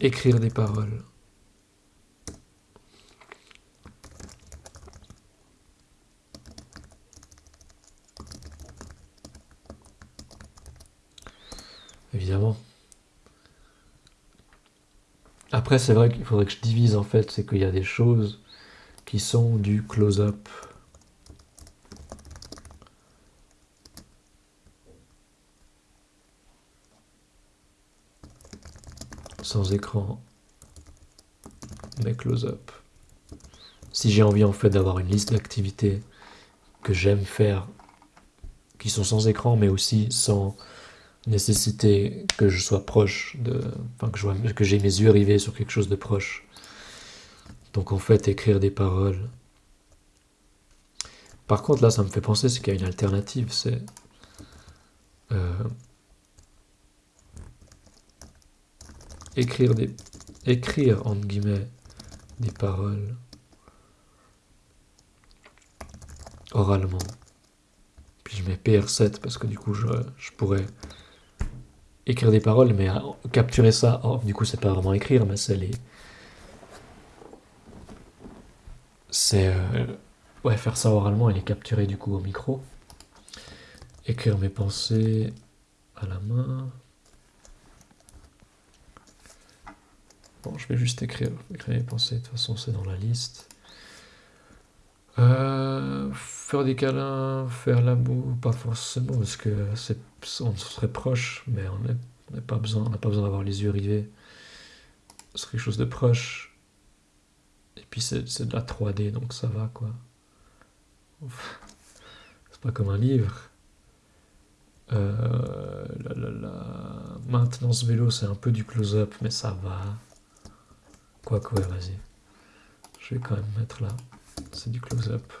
écrire des paroles. Évidemment. Après, c'est vrai qu'il faudrait que je divise en fait, c'est qu'il y a des choses qui sont du close-up. Sans écran, mais close-up. Si j'ai envie en fait d'avoir une liste d'activités que j'aime faire, qui sont sans écran, mais aussi sans nécessiter que je sois proche de, enfin que que j'ai mes yeux rivés sur quelque chose de proche. Donc en fait, écrire des paroles. Par contre, là, ça me fait penser, c'est qu'il y a une alternative, c'est euh, écrire des, écrire entre guillemets des paroles oralement. Puis je mets PR7 parce que du coup, je, je pourrais écrire des paroles, mais euh, capturer ça, du coup, c'est pas vraiment écrire, mais c'est les. C'est. euh, ouais, faire ça oralement et les capturer du coup au micro. Écrire mes pensées à la main. Je vais juste écrire, écrire mes pensées, de toute façon, c'est dans la liste. Euh, faire des câlins, faire l'amour, pas forcément, parce que c'est, on serait proche, mais on n'a pas besoin, on n'a pas besoin d'avoir les yeux rivés sur quelque chose de proche. Et puis c'est, c'est de la 3D, donc ça va quoi. [laughs] C'est pas comme un livre. Euh, maintenance vélo, c'est un peu du close-up, mais ça va. Quoique, ouais, vas-y. Je vais quand même mettre là. C'est du close-up.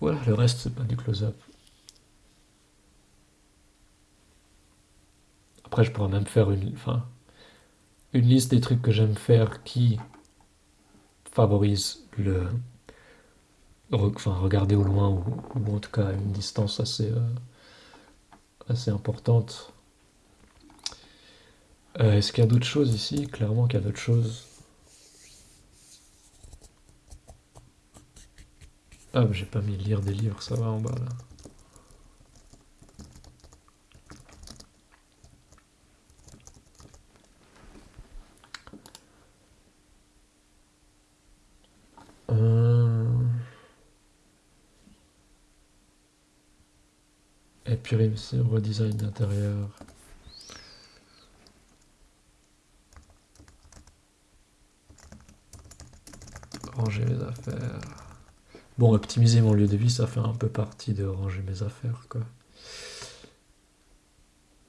Voilà, le reste, c'est pas du close-up. Après, je pourrais même faire une, une liste des trucs que j'aime faire qui favorisent le, enfin, regarder au loin ou, ou en tout cas à une distance assez, euh, assez importante. Euh, est-ce qu'il y a d'autres choses ici? Clairement qu'il y a d'autres choses. Ah, j'ai pas mis lire des livres, ça va en bas là. Euh, purification, redesign d'intérieur. Ranger mes affaires. Bon, optimiser mon lieu de vie, ça fait un peu partie de ranger mes affaires, quoi.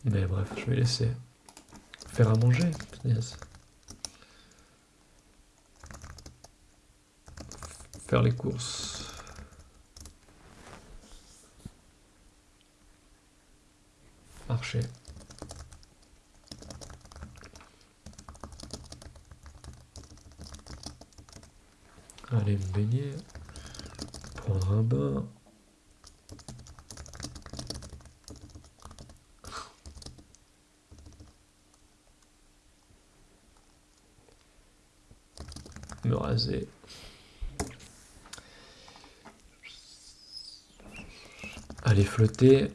Mais bref, je vais laisser faire à manger. Faire les courses. Marcher. Aller me baigner. Prendre un bain. Me raser. Aller flotter.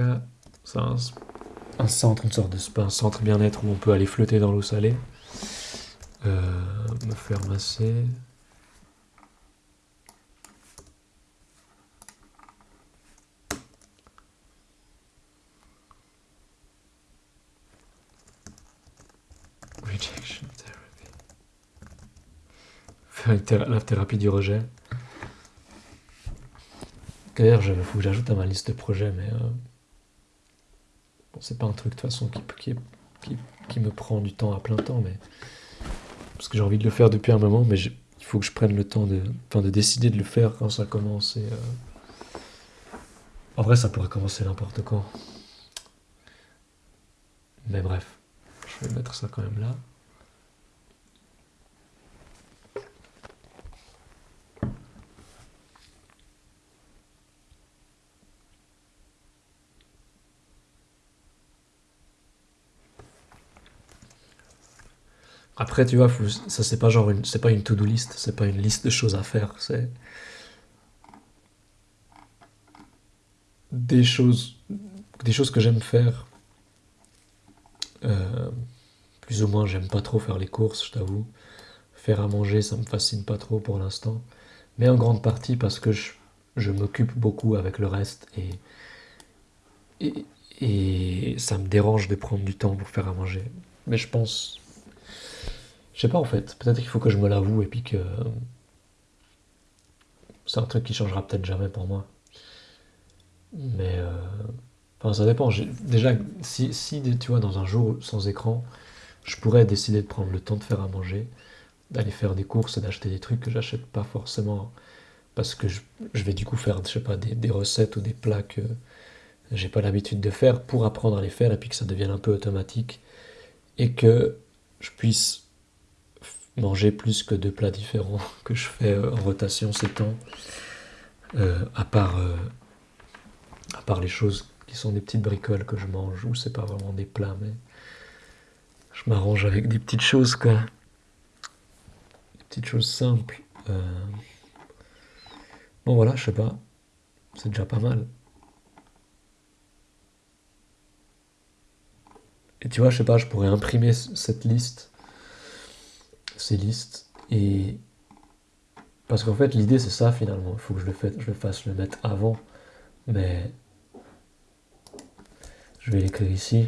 Un centre, une sorte de spa, un centre bien-être où on peut aller flotter dans l'eau salée. Euh, me faire masser. Rejection therapy. Faire la thérapie du rejet. D'ailleurs, il faut que j'ajoute à ma liste de projets, mais euh, c'est pas un truc de toute façon qui, qui, me prend du temps à plein temps, mais parce que j'ai envie de le faire depuis un moment, mais il faut que je prenne le temps de, de décider de le faire quand ça commence. Et, euh, En vrai, ça pourrait commencer n'importe quand. Mais bref, je vais mettre ça quand même là. Après, tu vois, ça c'est pas genre une, c'est pas une to-do list, c'est pas une liste de choses à faire, c'est des choses, des choses que j'aime faire. Euh, plus ou moins, j'aime pas trop faire les courses, je t'avoue. Faire à manger, ça me fascine pas trop pour l'instant, mais en grande partie parce que je, je m'occupe beaucoup avec le reste et, et et ça me dérange de prendre du temps pour faire à manger. Mais je pense je sais pas en fait, peut-être qu'il faut que je me l'avoue et puis que c'est un truc qui changera peut-être jamais pour moi. Mais euh, enfin, ça dépend. Déjà, si, tu vois, dans un jour sans écran, je pourrais décider de prendre le temps de faire à manger, d'aller faire des courses et d'acheter des trucs que j'achète pas forcément parce que je, vais du coup faire, je sais pas, des, des recettes ou des plats que j'ai pas l'habitude de faire pour apprendre à les faire et puis que ça devienne un peu automatique et que je puisse manger plus que deux plats différents [laughs] que je fais euh, en rotation ces temps. Euh, à, part, euh, à part les choses qui sont des petites bricoles que je mange, ou c'est pas vraiment des plats, mais je m'arrange avec des petites choses, quoi. Des petites choses simples. Bon voilà, je sais pas. C'est déjà pas mal. Et tu vois, je sais pas, je pourrais imprimer cette liste ces listes. Et parce qu'en fait, l'idée c'est ça finalement. Il faut que je le, fasse, je le fasse le mettre avant. Mais je vais l'écrire ici.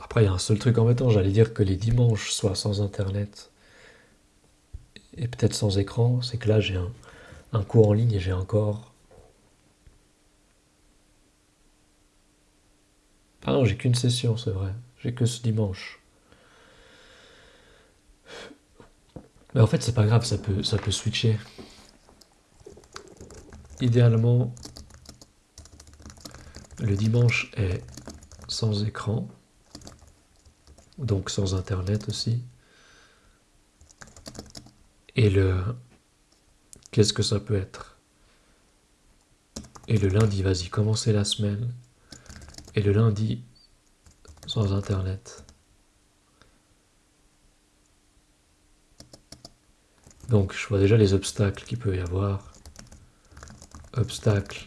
Après, il y a un seul truc en mettant, j'allais dire que les dimanches soient sans internet et peut-être sans écran, c'est que là j'ai un cours en ligne et j'ai encore Ah non, j'ai qu'une session, c'est vrai. J'ai que ce dimanche. Mais en fait, c'est pas grave, ça peut, ça peut switcher. Idéalement, le dimanche est sans écran, donc sans internet aussi. Et le... Qu'est-ce que ça peut être? Et le lundi, vas-y, commencez la semaine et le lundi sans internet. Donc je vois déjà les obstacles qu'il peut y avoir. Obstacles.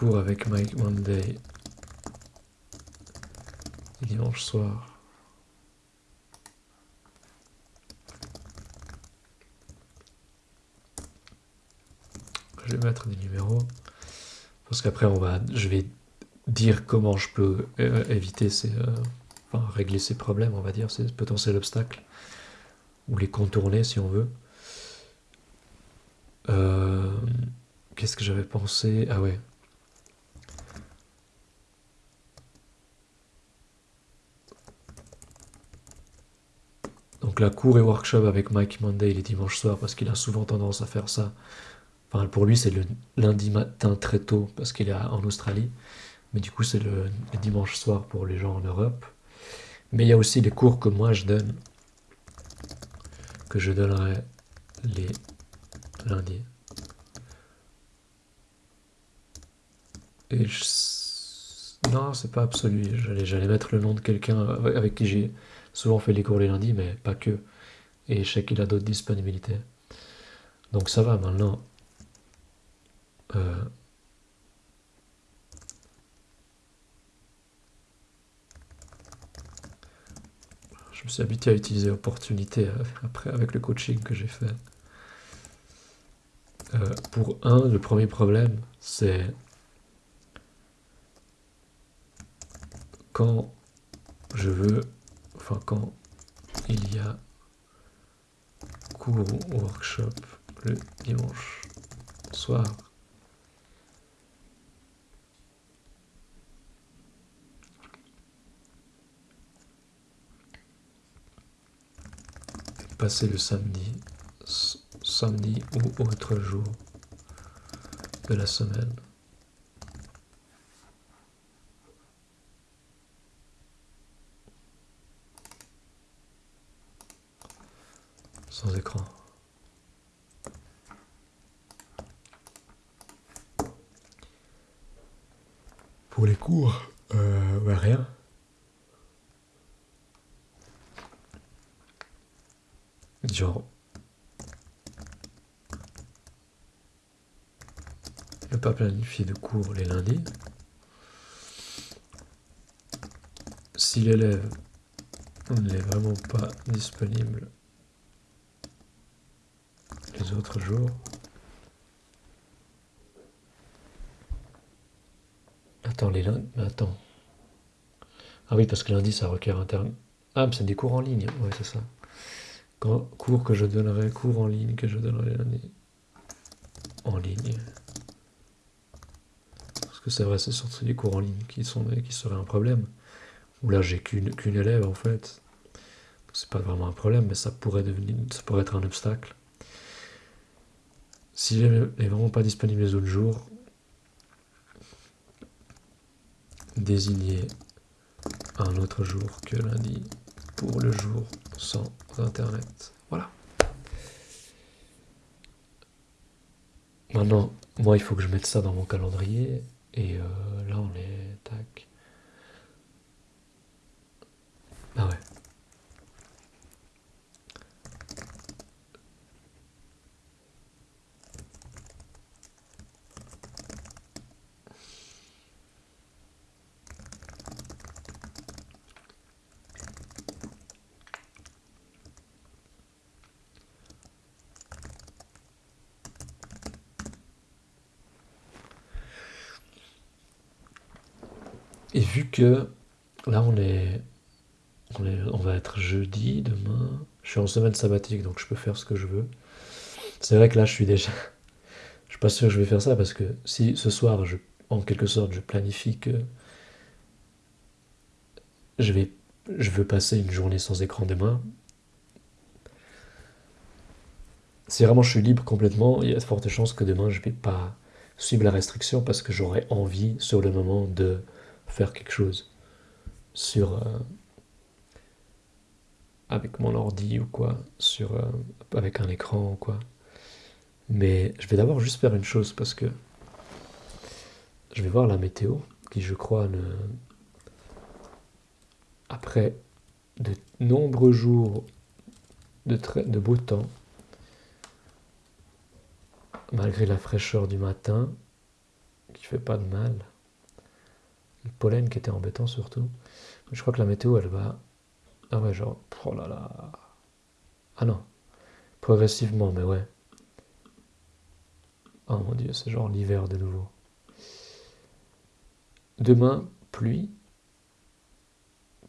cours avec Mike Monday dimanche soir. Je vais mettre des numéros parce qu'après on va, je vais dire comment je peux euh, éviter ces, euh, enfin régler ces problèmes, on va dire, ces potentiels obstacles ou les contourner si on veut. Euh, qu'est-ce que j'avais pensé? Ah ouais. Donc la cour et workshop avec Mike Monday les dimanches soirs parce qu'il a souvent tendance à faire ça. Pour lui c'est le lundi matin très tôt parce qu'il est en Australie. Mais du coup c'est le, dimanche soir pour les gens en Europe. Mais il y a aussi les cours que moi je donne que je donnerai les lundis. Et. Non, c'est pas absolu. J'allais mettre le nom de quelqu'un avec qui j'ai souvent fait les cours les lundis, mais pas que. Et je sais qu'il a d'autres disponibilités. Donc ça va maintenant. Euh, je me suis habitué à utiliser opportunité euh, après avec le coaching que j'ai fait. Euh, pour un, le premier problème, c'est quand je veux, enfin quand il y a cours ou workshop le dimanche soir, passer le samedi, samedi ou autre jour de la semaine. Sans écran. Pour les cours, euh, bah, rien. Genre, ne pas planifier de cours les lundis. Si l'élève n'est vraiment pas disponible les autres jours, Attends, les lundis... Attends. Ah oui, parce que lundi, ça requiert interne. Ah, mais c'est des cours en ligne. Ouais, c'est ça. Cours que je donnerai, cours en ligne que je donnerai lundi. En ligne. Parce que c'est vrai, c'est surtout les cours en ligne qui, sont, qui seraient un problème. Ou là, j'ai qu'une élève en fait. C'est pas vraiment un problème, mais ça pourrait, devenir, ça pourrait être un obstacle. Si elle n'est vraiment pas disponible les autres jours, désigner un autre jour que lundi pour le jour sans internet. Voilà. Maintenant, moi, il faut que je mette ça dans mon calendrier. Et euh, là, on est... Tac. Ah ouais. Et vu là on est, on va être jeudi demain, je suis en semaine sabbatique donc je peux faire ce que je veux. C'est vrai que là je suis déjà, [laughs] je suis pas sûr que je vais faire ça parce que si ce soir je, en quelque sorte je planifie que je vais, je veux passer une journée sans écran demain. Si vraiment je suis libre complètement, il y a de fortes chances que demain je vais pas suivre la restriction parce que j'aurai envie sur le moment de faire quelque chose sur euh, avec mon ordi ou quoi, sur euh, avec un écran ou quoi. Mais je vais d'abord juste faire une chose parce que je vais voir la météo qui je crois ne après de nombreux jours de, de beau temps malgré la fraîcheur du matin qui fait pas de mal. Le pollen qui était embêtant surtout. Je crois que la météo, elle va... Ah ouais, genre... Oh là là... Ah non. Progressivement, mais ouais. Oh mon dieu, c'est genre l'hiver de nouveau. Demain, pluie.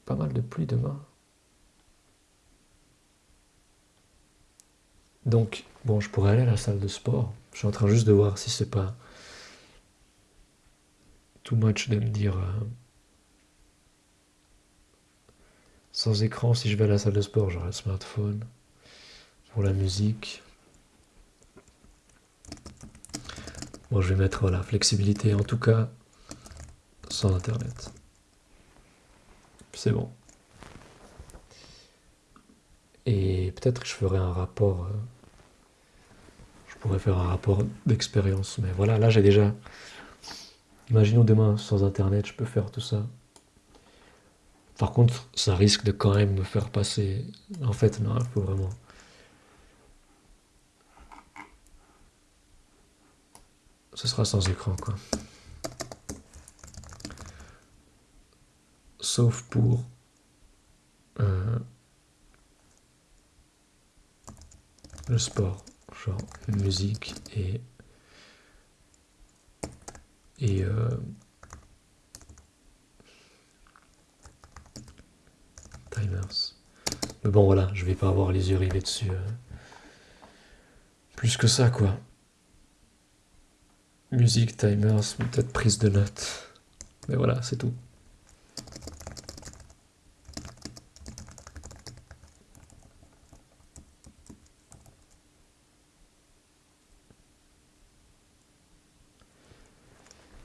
Pas mal de pluie demain. Donc, bon, je pourrais aller à la salle de sport. Je suis en train juste de voir si c'est pas too much de me dire euh, sans écran si je vais à la salle de sport, j'aurai le smartphone pour la musique. Bon, je vais mettre la flexibilité en tout cas sans internet. C'est bon. Et peut-être que je ferai un rapport. Euh, je pourrais faire un rapport d'expérience. Mais voilà, là j'ai déjà. Imaginons demain sans internet, je peux faire tout ça. Par contre, ça risque de quand même me faire passer. En fait, non, il faut vraiment. Ce sera sans écran, quoi. Sauf pour. Euh, le sport, genre musique et et euh, timers. Mais bon voilà, je vais pas avoir les yeux rivés dessus. Euh, plus que ça quoi. Musique, timers, peut-être prise de notes. Mais voilà, c'est tout.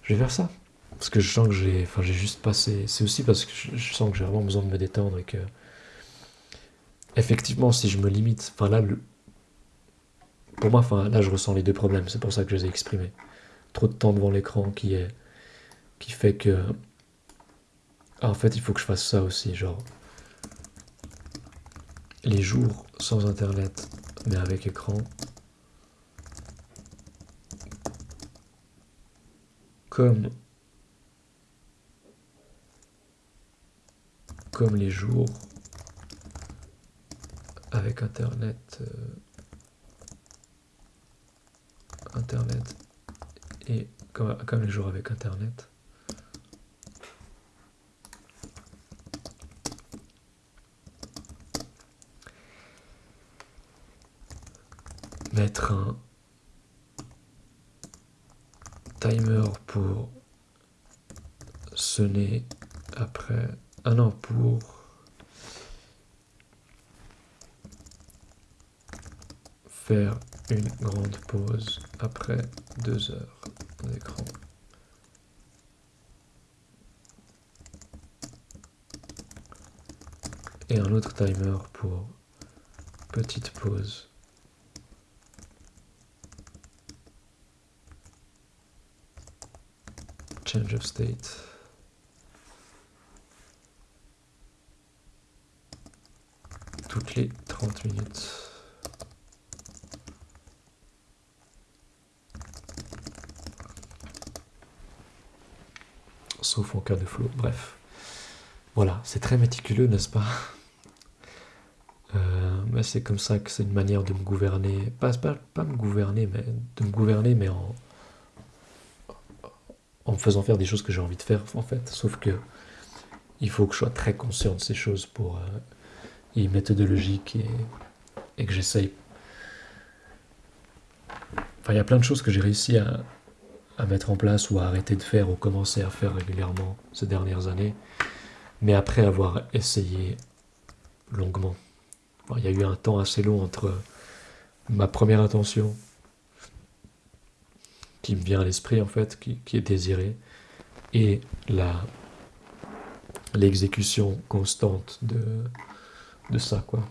Je vais faire ça. Parce que je sens que j'ai. Enfin, juste passé. C'est aussi parce que je, sens que j'ai vraiment besoin de me détendre et que. Effectivement, si je me limite. Enfin, là, pour moi, enfin, là, je ressens les deux problèmes. C'est pour ça que je les ai exprimés. Trop de temps devant l'écran qui est. qui fait que. Ah, en fait, il faut que je fasse ça aussi. Genre. Les jours sans internet, mais avec écran, comme, comme les jours avec Internet, euh, Internet et comme, comme les jours avec Internet. Mettre un timer pour sonner après. Ah non, pour. faire une grande pause après deux heures d'écran. Et un autre timer pour petite pause change of state. Toutes les 30 minutes. Sauf en cas de flow. Bref. Voilà, c'est très méticuleux, n'est-ce pas? Euh, mais c'est comme ça que c'est une manière de me gouverner, pas, pas, pas me gouverner, mais de me gouverner, mais en, en me faisant faire des choses que j'ai envie de faire, en fait. Sauf que il faut que je sois très conscient de ces choses pour euh, méthodologique et, et que j'essaye. Enfin, il y a plein de choses que j'ai réussi à, à, mettre en place ou à arrêter de faire ou commencer à faire régulièrement ces dernières années, mais après avoir essayé longuement. il y a eu un temps assez long entre ma première intention qui me vient à l'esprit en fait, qui, est désiré, et la l'exécution constante de, de ça quoi.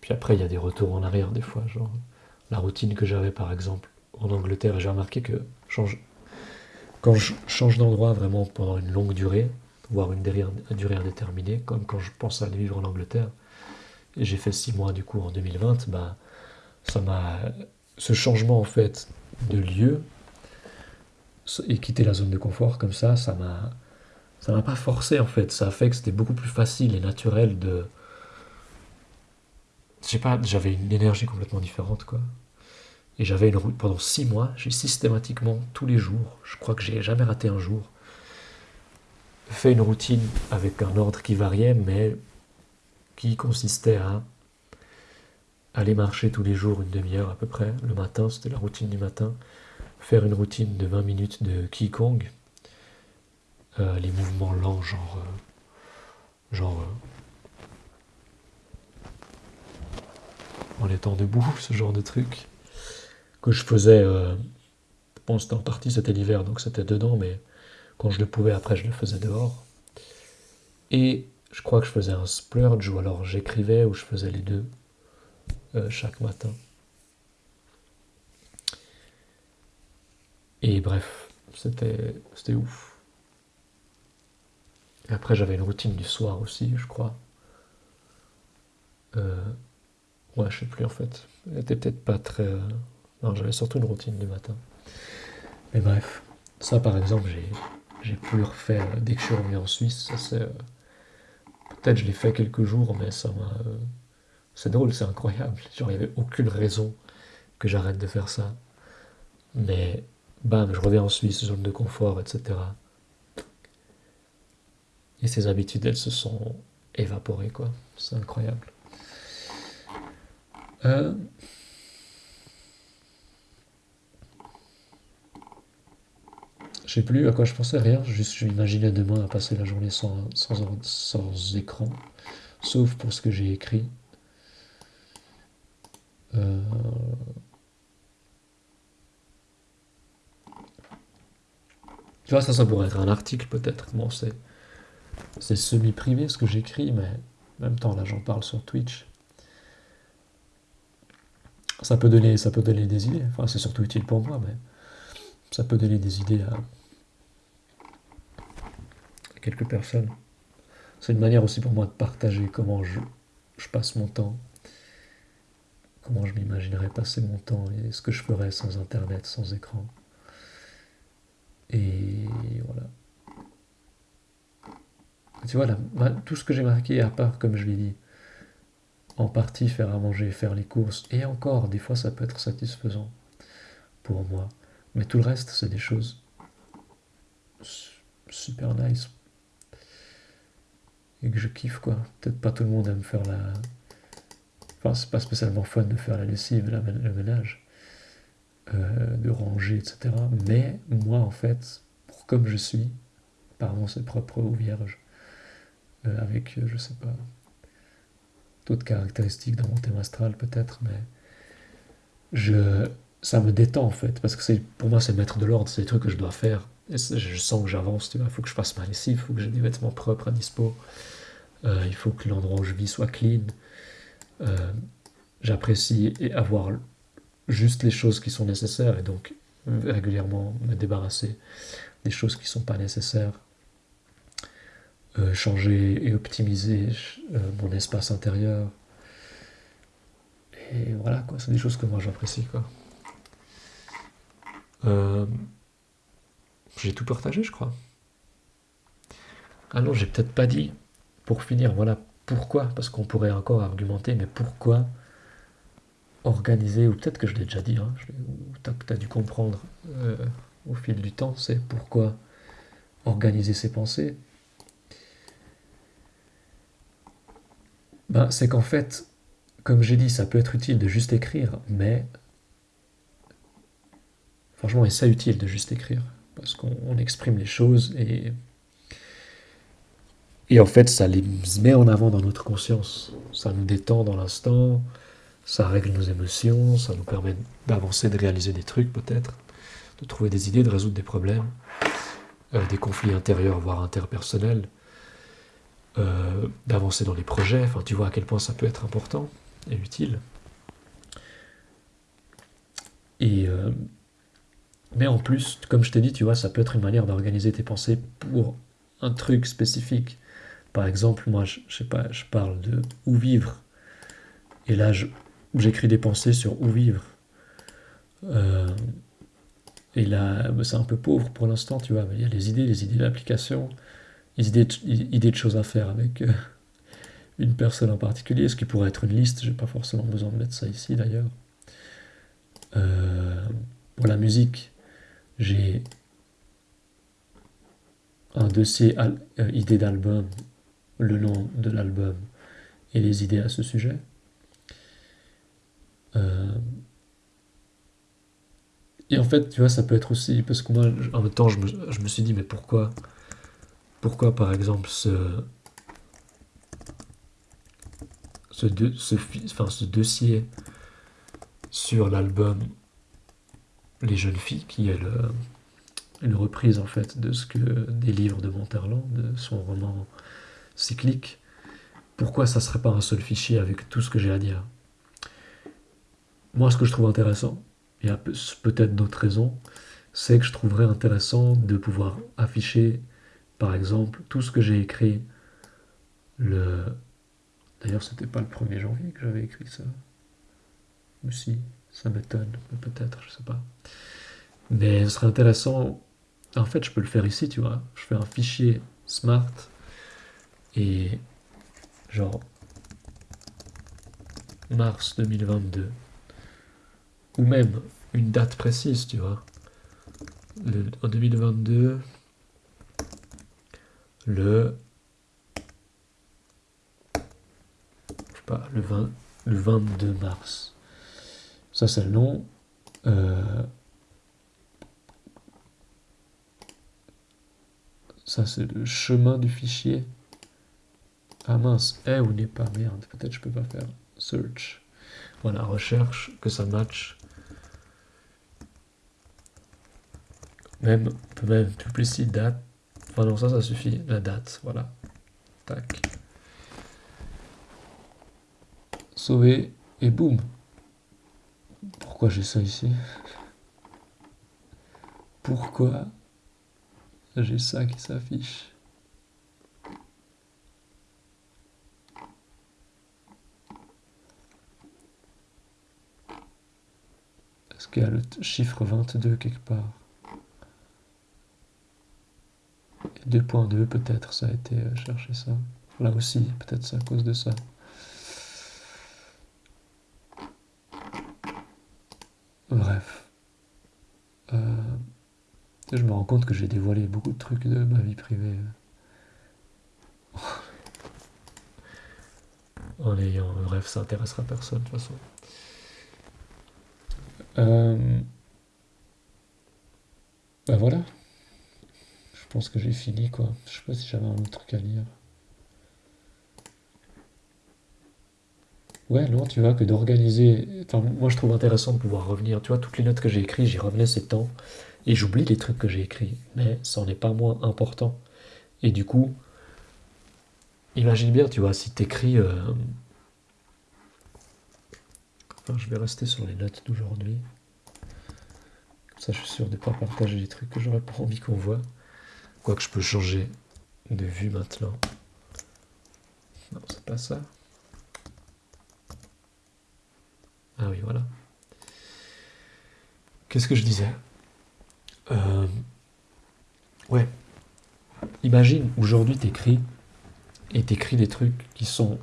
Puis après il y a des retours en arrière des fois, genre la routine que j'avais par exemple en Angleterre, j'ai remarqué que change, quand je change d'endroit vraiment pendant une longue durée, voire une durée indéterminée, comme quand je pense à aller vivre en Angleterre, et j'ai fait six mois du coup en 2020, bah, ça m'a ce changement en fait de lieu et quitter la zone de confort comme ça, ça m'a ça m'a pas forcé en fait. Ça a fait que c'était beaucoup plus facile et naturel de. Je pas, j'avais une énergie complètement différente quoi. Et j'avais une route pendant six mois, j'ai systématiquement tous les jours, je crois que j'ai jamais raté un jour, fait une routine avec un ordre qui variait, mais qui consistait à aller marcher tous les jours une demi-heure à peu près. Le matin, c'était la routine du matin. Faire une routine de 20 minutes de Qigong, euh, les mouvements lents, genre. Euh, genre. Euh, en étant debout, [laughs] ce genre de truc. Que je faisais. bon, c'était en partie, c'était l'hiver, donc c'était dedans, mais quand je le pouvais, après, je le faisais dehors. Et je crois que je faisais un splurge, ou alors j'écrivais, ou je faisais les deux chaque matin. Et bref, c'était ouf. Et après, j'avais une routine du soir aussi, je crois. Euh, ouais, je sais plus en fait. Elle était peut-être pas très. Euh, non, j'avais surtout une routine du matin. Mais bref, ça par exemple, j'ai, pu refaire dès que je suis revenu en Suisse. Ça, c'est, euh, peut-être je l'ai fait quelques jours, mais ça m'a. C'est drôle, c'est incroyable. Genre, il n'y avait aucune raison que j'arrête de faire ça. Mais bam, je reviens en Suisse, zone de confort, etc. Et ces habitudes, elles se sont évaporées, quoi. C'est incroyable. Euh... Je sais plus à quoi je pensais, rien. Juste, je m'imaginais demain à passer la journée sans, écran, sauf pour ce que j'ai écrit. Euh... Tu vois, ça, ça pourrait être un article peut-être. Bon, c'est c'est semi-privé ce que j'écris, mais en même temps, là, j'en parle sur Twitch. Ça peut donner, ça peut donner des idées. Enfin, c'est surtout utile pour moi, mais ça peut donner des idées à, quelques personnes. C'est une manière aussi pour moi de partager comment je, je passe mon temps, comment je m'imaginerais passer mon temps et ce que je ferais sans Internet, sans écran. Et voilà. Tu vois, là, tout ce que j'ai marqué, à part, comme je l'ai dit, en partie faire à manger, faire les courses, et encore, des fois, ça peut être satisfaisant pour moi. Mais tout le reste, c'est des choses super nice. Et que je kiffe, quoi. Peut-être pas tout le monde aime faire la... C'est pas spécialement fun de faire la lessive, le ménage, euh, de ranger, etc. Mais moi, en fait, pour comme je suis, pardon, c'est propre ou vierge, euh, avec, euh, je sais pas, d'autres caractéristiques dans mon thème astral peut-être, mais je, ça me détend en fait, parce que pour moi c'est mettre de l'ordre, c'est des trucs que je dois faire, et je sens que j'avance, tu vois, il faut que je fasse ma lessive, il faut que j'ai des vêtements propres à dispo, il faut que l'endroit où je vis soit clean, j'apprécie avoir juste les choses qui sont nécessaires, et donc régulièrement me débarrasser des choses qui ne sont pas nécessaires euh, changer et optimiser euh, mon espace intérieur. Et voilà, quoi, c'est des choses que moi j'apprécie, quoi. Euh, j'ai tout partagé, je crois. Ah non, j'ai peut-être pas dit, pour finir, voilà, pourquoi, parce qu'on pourrait encore argumenter, mais pourquoi organiser, ou peut-être que je l'ai déjà dit, hein, tu as, dû comprendre au fil du temps, c'est pourquoi organiser ses pensées, ben, C'est qu'en fait, comme j'ai dit, ça peut être utile de juste écrire, mais franchement, c'est utile de juste écrire, parce qu'on exprime les choses et, et en fait, ça les met en avant dans notre conscience. Ça nous détend dans l'instant, ça règle nos émotions, ça nous permet d'avancer, de réaliser des trucs peut-être, de trouver des idées, de résoudre des problèmes, euh, des conflits intérieurs, voire interpersonnels. Euh, d'avancer dans les projets. Enfin, tu vois à quel point ça peut être important et utile. Et euh, mais en plus, comme je t'ai dit, tu vois, ça peut être une manière d'organiser tes pensées pour un truc spécifique. Par exemple, moi, je, sais pas, je parle de où vivre? Et là, j'écris des pensées sur où vivre? Euh, Et là, bah, c'est un peu pauvre pour l'instant, tu vois. Mais il y a les idées, les idées d'application, les idées, idées de choses à faire avec euh, une personne en particulier, ce qui pourrait être une liste. J'ai pas forcément besoin de mettre ça ici d'ailleurs. Euh, pour la musique, j'ai un dossier euh, idée d'album, le nom de l'album et les idées à ce sujet. Euh, et en fait, tu vois, ça peut être aussi, parce que moi, en même temps, je me, suis dit, mais pourquoi, pourquoi par exemple, ce, ce, enfin, ce dossier sur l'album Les Jeunes Filles, qui est le, une reprise en fait de ce que des livres de Monterland, de son roman cyclique. Pourquoi ça serait pas un seul fichier avec tout ce que j'ai à dire? Moi, ce que je trouve intéressant, a peut-être d'autres raisons, c'est que je trouverais intéressant de pouvoir afficher, par exemple, tout ce que j'ai écrit le. D'ailleurs, c'était pas le 1er janvier que j'avais écrit ça. Mais si, ça m'étonne, peut-être, je sais pas. Mais ce serait intéressant en fait, je peux le faire ici, tu vois. Je fais un fichier smart et genre mars 2022 ou même une date précise, tu vois. en 2022, le je sais pas, le 20, le 22 mars. Ça c'est le nom. Euh, Ça, c'est le chemin du fichier. Ah mince, est ou n'est pas, merde, peut-être je peux pas faire search. Voilà, recherche, que ça match. Même, peut même duplicer date. Enfin non, ça, ça suffit, la date, voilà. Tac. Sauver, et boum. Pourquoi j'ai ça ici? Pourquoi j'ai ça qui s'affiche? A le chiffre 22 quelque part 2.2 peut-être ça a été euh, cherché ça. Là aussi, peut-être c'est à cause de ça. Bref. Euh, je me rends compte que j'ai dévoilé beaucoup de trucs de ma vie privée. en ayant. Bref, ça intéressera personne de toute façon. Euh, ben voilà. Je pense que j'ai fini quoi. Je sais pas si j'avais un autre truc à lire. Ouais, non, tu vois, que d'organiser. Enfin, moi je trouve intéressant de pouvoir revenir. Tu vois, toutes les notes que j'ai écrites, j'y revenais ces temps. Et j'oublie les trucs que j'ai écrits, mais ça n'en est pas moins important. Et du coup, imagine bien, tu vois, si t'écris... Euh... Je vais rester sur les notes d'aujourd'hui. Comme ça, je suis sûr de ne pas partager les trucs que j'aurais pas envie qu'on voit. Quoique je peux changer de vue maintenant. Non, c'est pas ça. Ah oui, voilà. Qu'est-ce que je disais? Euh, ouais. Imagine, aujourd'hui, t'écris et t'écris des trucs qui sont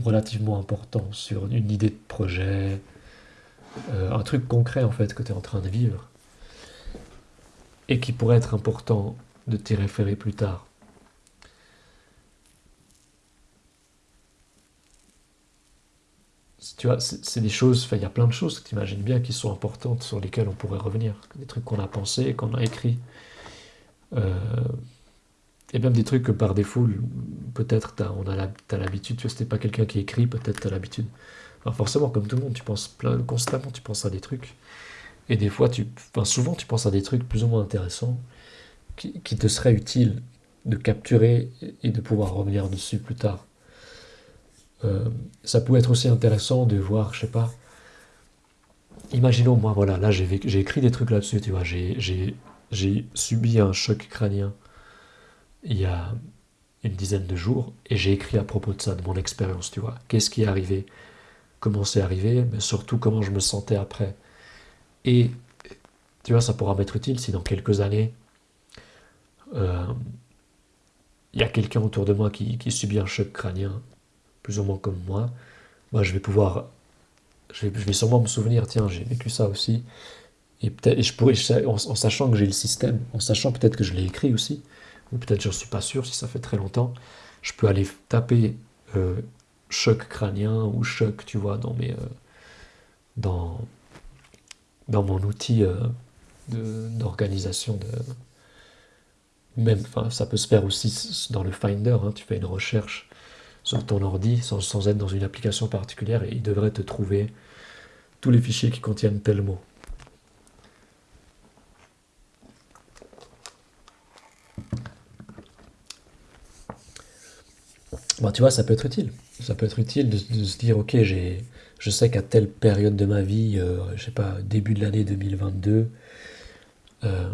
relativement importants sur une idée de projet, euh, un truc concret en fait que tu es en train de vivre et qui pourrait être important de t'y référer plus tard. tu vois, c'est des choses, il y a plein de choses que tu imagines bien qui sont importantes sur lesquelles on pourrait revenir. Des trucs qu'on a pensé, qu'on a écrit. Euh, et même des trucs que par défaut, peut-être on a as l'habitude, tu vois, c'était pas quelqu'un qui écrit, peut-être tu as l'habitude. forcément, comme tout le monde, tu penses plein, constamment, tu penses à des trucs. Et des fois, tu, enfin, souvent, tu penses à des trucs plus ou moins intéressants qui, qui te seraient utiles de capturer et de pouvoir revenir dessus plus tard. Euh, ça peut être aussi intéressant de voir, je sais pas, imaginons moi, voilà, là j'ai écrit des trucs là-dessus, tu vois, j'ai subi un choc crânien il y a une dizaine de jours et j'ai écrit à propos de ça, de mon expérience, tu vois, qu'est-ce qui est arrivé, comment c'est arrivé, mais surtout comment je me sentais après? Et tu vois, ça pourra m'être utile si dans quelques années, euh, il y a quelqu'un autour de moi qui, subit un choc crânien, plus ou moins comme moi, moi je vais pouvoir, je vais, je vais sûrement me souvenir, tiens, j'ai vécu ça aussi, et peut-être, je pourrais, en, sachant que j'ai le système, en sachant peut-être que je l'ai écrit aussi, peut-être je ne suis pas sûr si ça fait très longtemps, je peux aller taper euh, choc crânien ou choc, tu vois, dans mes, euh, dans, dans mon outil euh, d'organisation de, même, ça peut se faire aussi dans le Finder, hein. tu fais une recherche sur ton ordi sans, être dans une application particulière et il devrait te trouver tous les fichiers qui contiennent tel mot. Bah, tu vois, ça peut être utile. Ça peut être utile de, se dire, ok, j'ai, je sais qu'à telle période de ma vie, euh, je sais pas, début de l'année 2022, euh,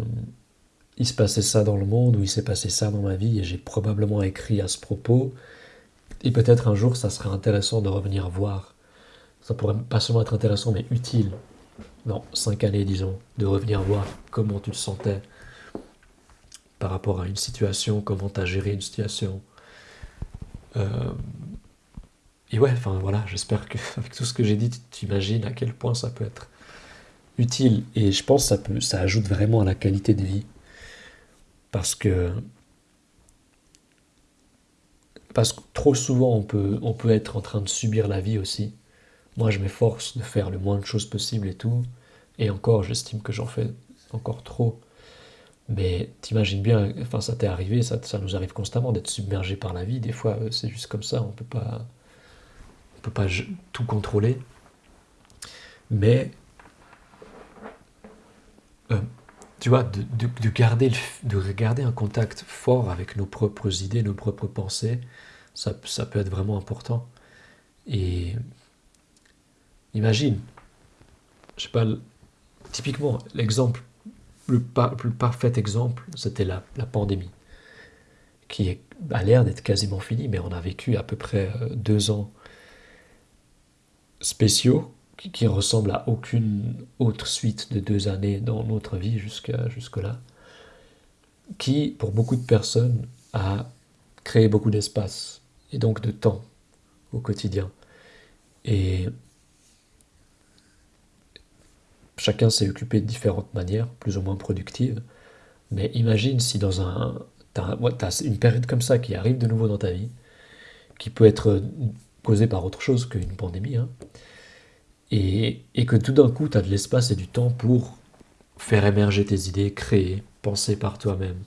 il se passait ça dans le monde ou il s'est passé ça dans ma vie et j'ai probablement écrit à ce propos. Et peut-être un jour, ça serait intéressant de revenir voir. Ça pourrait pas seulement être intéressant, mais utile, dans cinq années, disons, de revenir voir comment tu te sentais par rapport à une situation, comment tu as géré une situation. Euh, et ouais, enfin voilà, j'espère que [laughs] avec tout ce que j'ai dit, tu imagines à quel point ça peut être utile. Et je pense que ça, peut, ça ajoute vraiment à la qualité de vie. Parce que, parce que trop souvent, on peut, on peut être en train de subir la vie aussi. Moi, je m'efforce de faire le moins de choses possible et tout. Et encore, j'estime que j'en fais encore trop. Mais t'imagines bien, enfin ça t'est arrivé, ça, ça, nous arrive constamment d'être submergé par la vie. Des fois, euh, c'est juste comme ça, on peut pas, on peut pas tout contrôler. Mais euh, tu vois, de, de, garder, de un contact fort avec nos propres idées, nos propres pensées, ça, ça peut être vraiment important. Et imagine, je sais pas, typiquement, l'exemple, le, plus parfait exemple, c'était la, pandémie, qui a l'air d'être quasiment finie, mais on a vécu à peu près euh, deux ans spéciaux qui, ressemble à aucune autre suite de deux années dans notre vie jusqu'à jusque-là, qui, pour beaucoup de personnes, a créé beaucoup d'espace et donc de temps au quotidien. Et chacun s'est occupé de différentes manières, plus ou moins productives. Mais imagine si dans un... T'as as une période comme ça qui arrive de nouveau dans ta vie, qui peut être causée par autre chose qu'une pandémie, hein, et, que tout d'un coup, tu as de l'espace et du temps pour faire émerger tes idées, créer, penser par toi-même.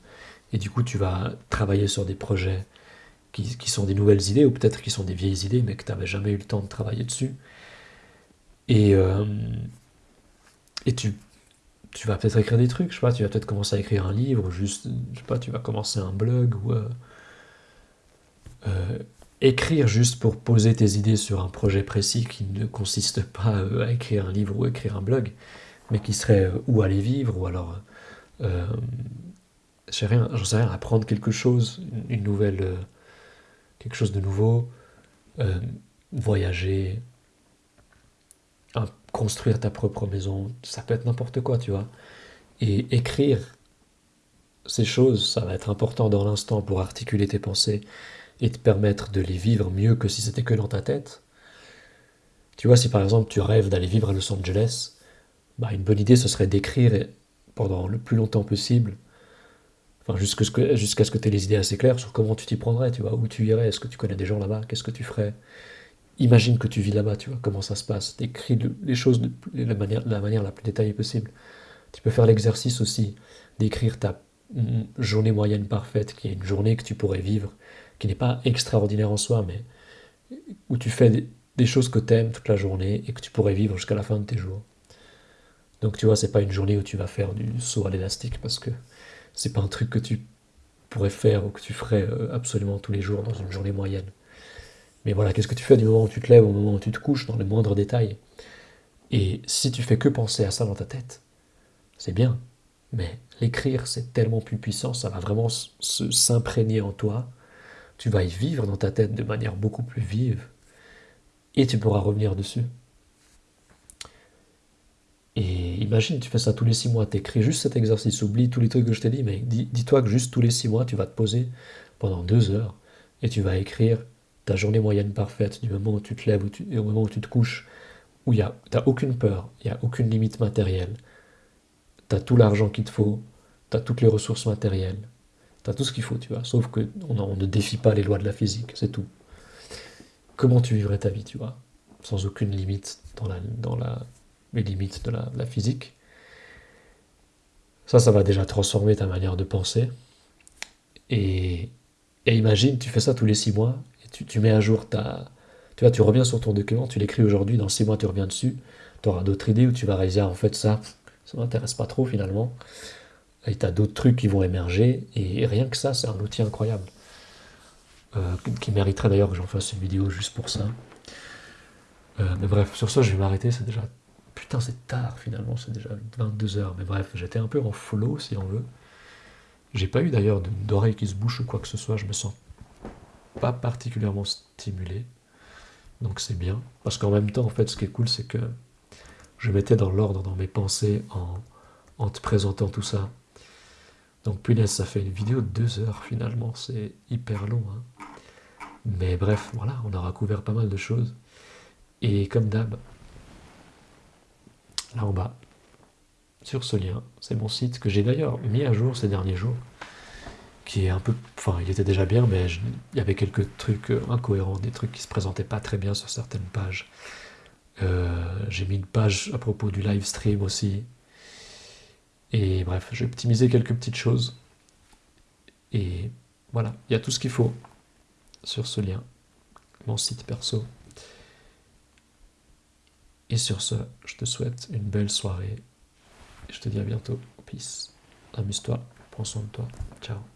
Et du coup, tu vas travailler sur des projets qui, sont des nouvelles idées, ou peut-être qui sont des vieilles idées, mais que tu n'avais jamais eu le temps de travailler dessus. Et, euh, et tu, tu vas peut-être écrire des trucs, je sais pas, tu vas peut-être commencer à écrire un livre, ou juste, je sais pas, tu vas commencer un blog, ou... Euh, euh, écrire juste pour poser tes idées sur un projet précis qui ne consiste pas euh, à écrire un livre ou écrire un blog, mais qui serait ou aller vivre, ou alors, euh, sais rien, j'en sais rien, apprendre quelque chose, une nouvelle, quelque chose de nouveau, voyager, construire ta propre maison, ça peut être n'importe quoi, tu vois. Et écrire ces choses, ça va être important dans l'instant pour articuler tes pensées et te permettre de les vivre mieux que si c'était que dans ta tête. Tu vois, si par exemple tu rêves d'aller vivre à Los Angeles, bah une bonne idée ce serait d'écrire pendant le plus longtemps possible, enfin jusqu'à ce que, jusqu'à ce que tu aies les idées assez claires sur comment tu t'y prendrais, tu vois, où tu irais, est-ce que tu connais des gens là-bas, qu'est-ce que tu ferais? Imagine que tu vis là-bas, tu vois, comment ça se passe. Écris les choses de la manière, de la manière la plus détaillée possible. Tu peux faire l'exercice aussi d'écrire ta journée moyenne parfaite, qui est une journée que tu pourrais vivre qui n'est pas extraordinaire en soi, mais où tu fais des, choses que tu aimes toute la journée et que tu pourrais vivre jusqu'à la fin de tes jours. Donc tu vois, c'est pas une journée où tu vas faire du saut à l'élastique parce que c'est pas un truc que tu pourrais faire ou que tu ferais euh, absolument tous les jours dans une journée moyenne. Mais voilà, qu'est-ce que tu fais du moment où tu te lèves au moment où tu te couches, dans les moindres détails Et si tu fais que penser à ça dans ta tête, c'est bien. Mais l'écrire, c'est tellement plus puissant, ça va vraiment s'imprégner en toi tu vas y vivre dans ta tête de manière beaucoup plus vive et tu pourras revenir dessus. Et imagine, tu fais ça tous les six mois, t'écris juste cet exercice, oublie tous les trucs que je t'ai dit, mais dis-toi que juste tous les six mois, tu vas te poser pendant deux heures et tu vas écrire ta journée moyenne parfaite du moment où tu te lèves au moment où tu te couches, où tu n'as aucune peur, il n'y a aucune limite matérielle, tu as tout l'argent qu'il te faut, tu as toutes les ressources matérielles, tu as tout ce qu'il faut, tu vois, sauf qu'on on ne défie pas les lois de la physique, c'est tout. Comment tu vivrais ta vie, tu vois, sans aucune limite dans, la, dans la, les limites de la, physique? Ça, ça va déjà transformer ta manière de penser. Et, et imagine, tu fais ça tous les six mois, tu, mets à jour ta, tu vois, tu reviens sur ton document, tu l'écris aujourd'hui, dans six mois tu reviens dessus, tu auras d'autres idées où tu vas réaliser, en fait ça, ça m'intéresse pas trop finalement. Et tu as d'autres trucs qui vont émerger, et rien que ça, c'est un outil incroyable. Euh, qui mériterait d'ailleurs que j'en fasse une vidéo juste pour ça. Euh, mais bref, sur ça, je vais m'arrêter, c'est déjà... Putain, c'est tard finalement, c'est déjà 22h. Mais bref, j'étais un peu en flow, si on veut. J'ai pas eu d'ailleurs d'oreille qui se bouche ou quoi que ce soit, je me sens pas particulièrement stimulé. Donc c'est bien. Parce qu'en même temps, en fait, ce qui est cool, c'est que je mettais dans l'ordre dans mes pensées en, te présentant tout ça. Donc punaise, ça fait une vidéo de deux heures finalement, c'est hyper long. Hein. Mais bref, voilà, on aura couvert pas mal de choses. Et comme d'hab, là en bas, sur ce lien, c'est mon site que j'ai d'ailleurs mis à jour ces derniers jours qui est un peu... Enfin, il était déjà bien, mais il y avait quelques trucs euh, incohérents, des trucs qui se présentaient pas très bien sur certaines pages. Euh, j'ai mis une page à propos du live stream aussi. Et bref, j'ai optimisé quelques petites choses. Et voilà, il y a tout ce qu'il faut sur ce lien, mon site perso. Et sur ce, je te souhaite une belle soirée. Je te dis à bientôt. Peace. Amuse-toi. Prends soin de toi. Ciao.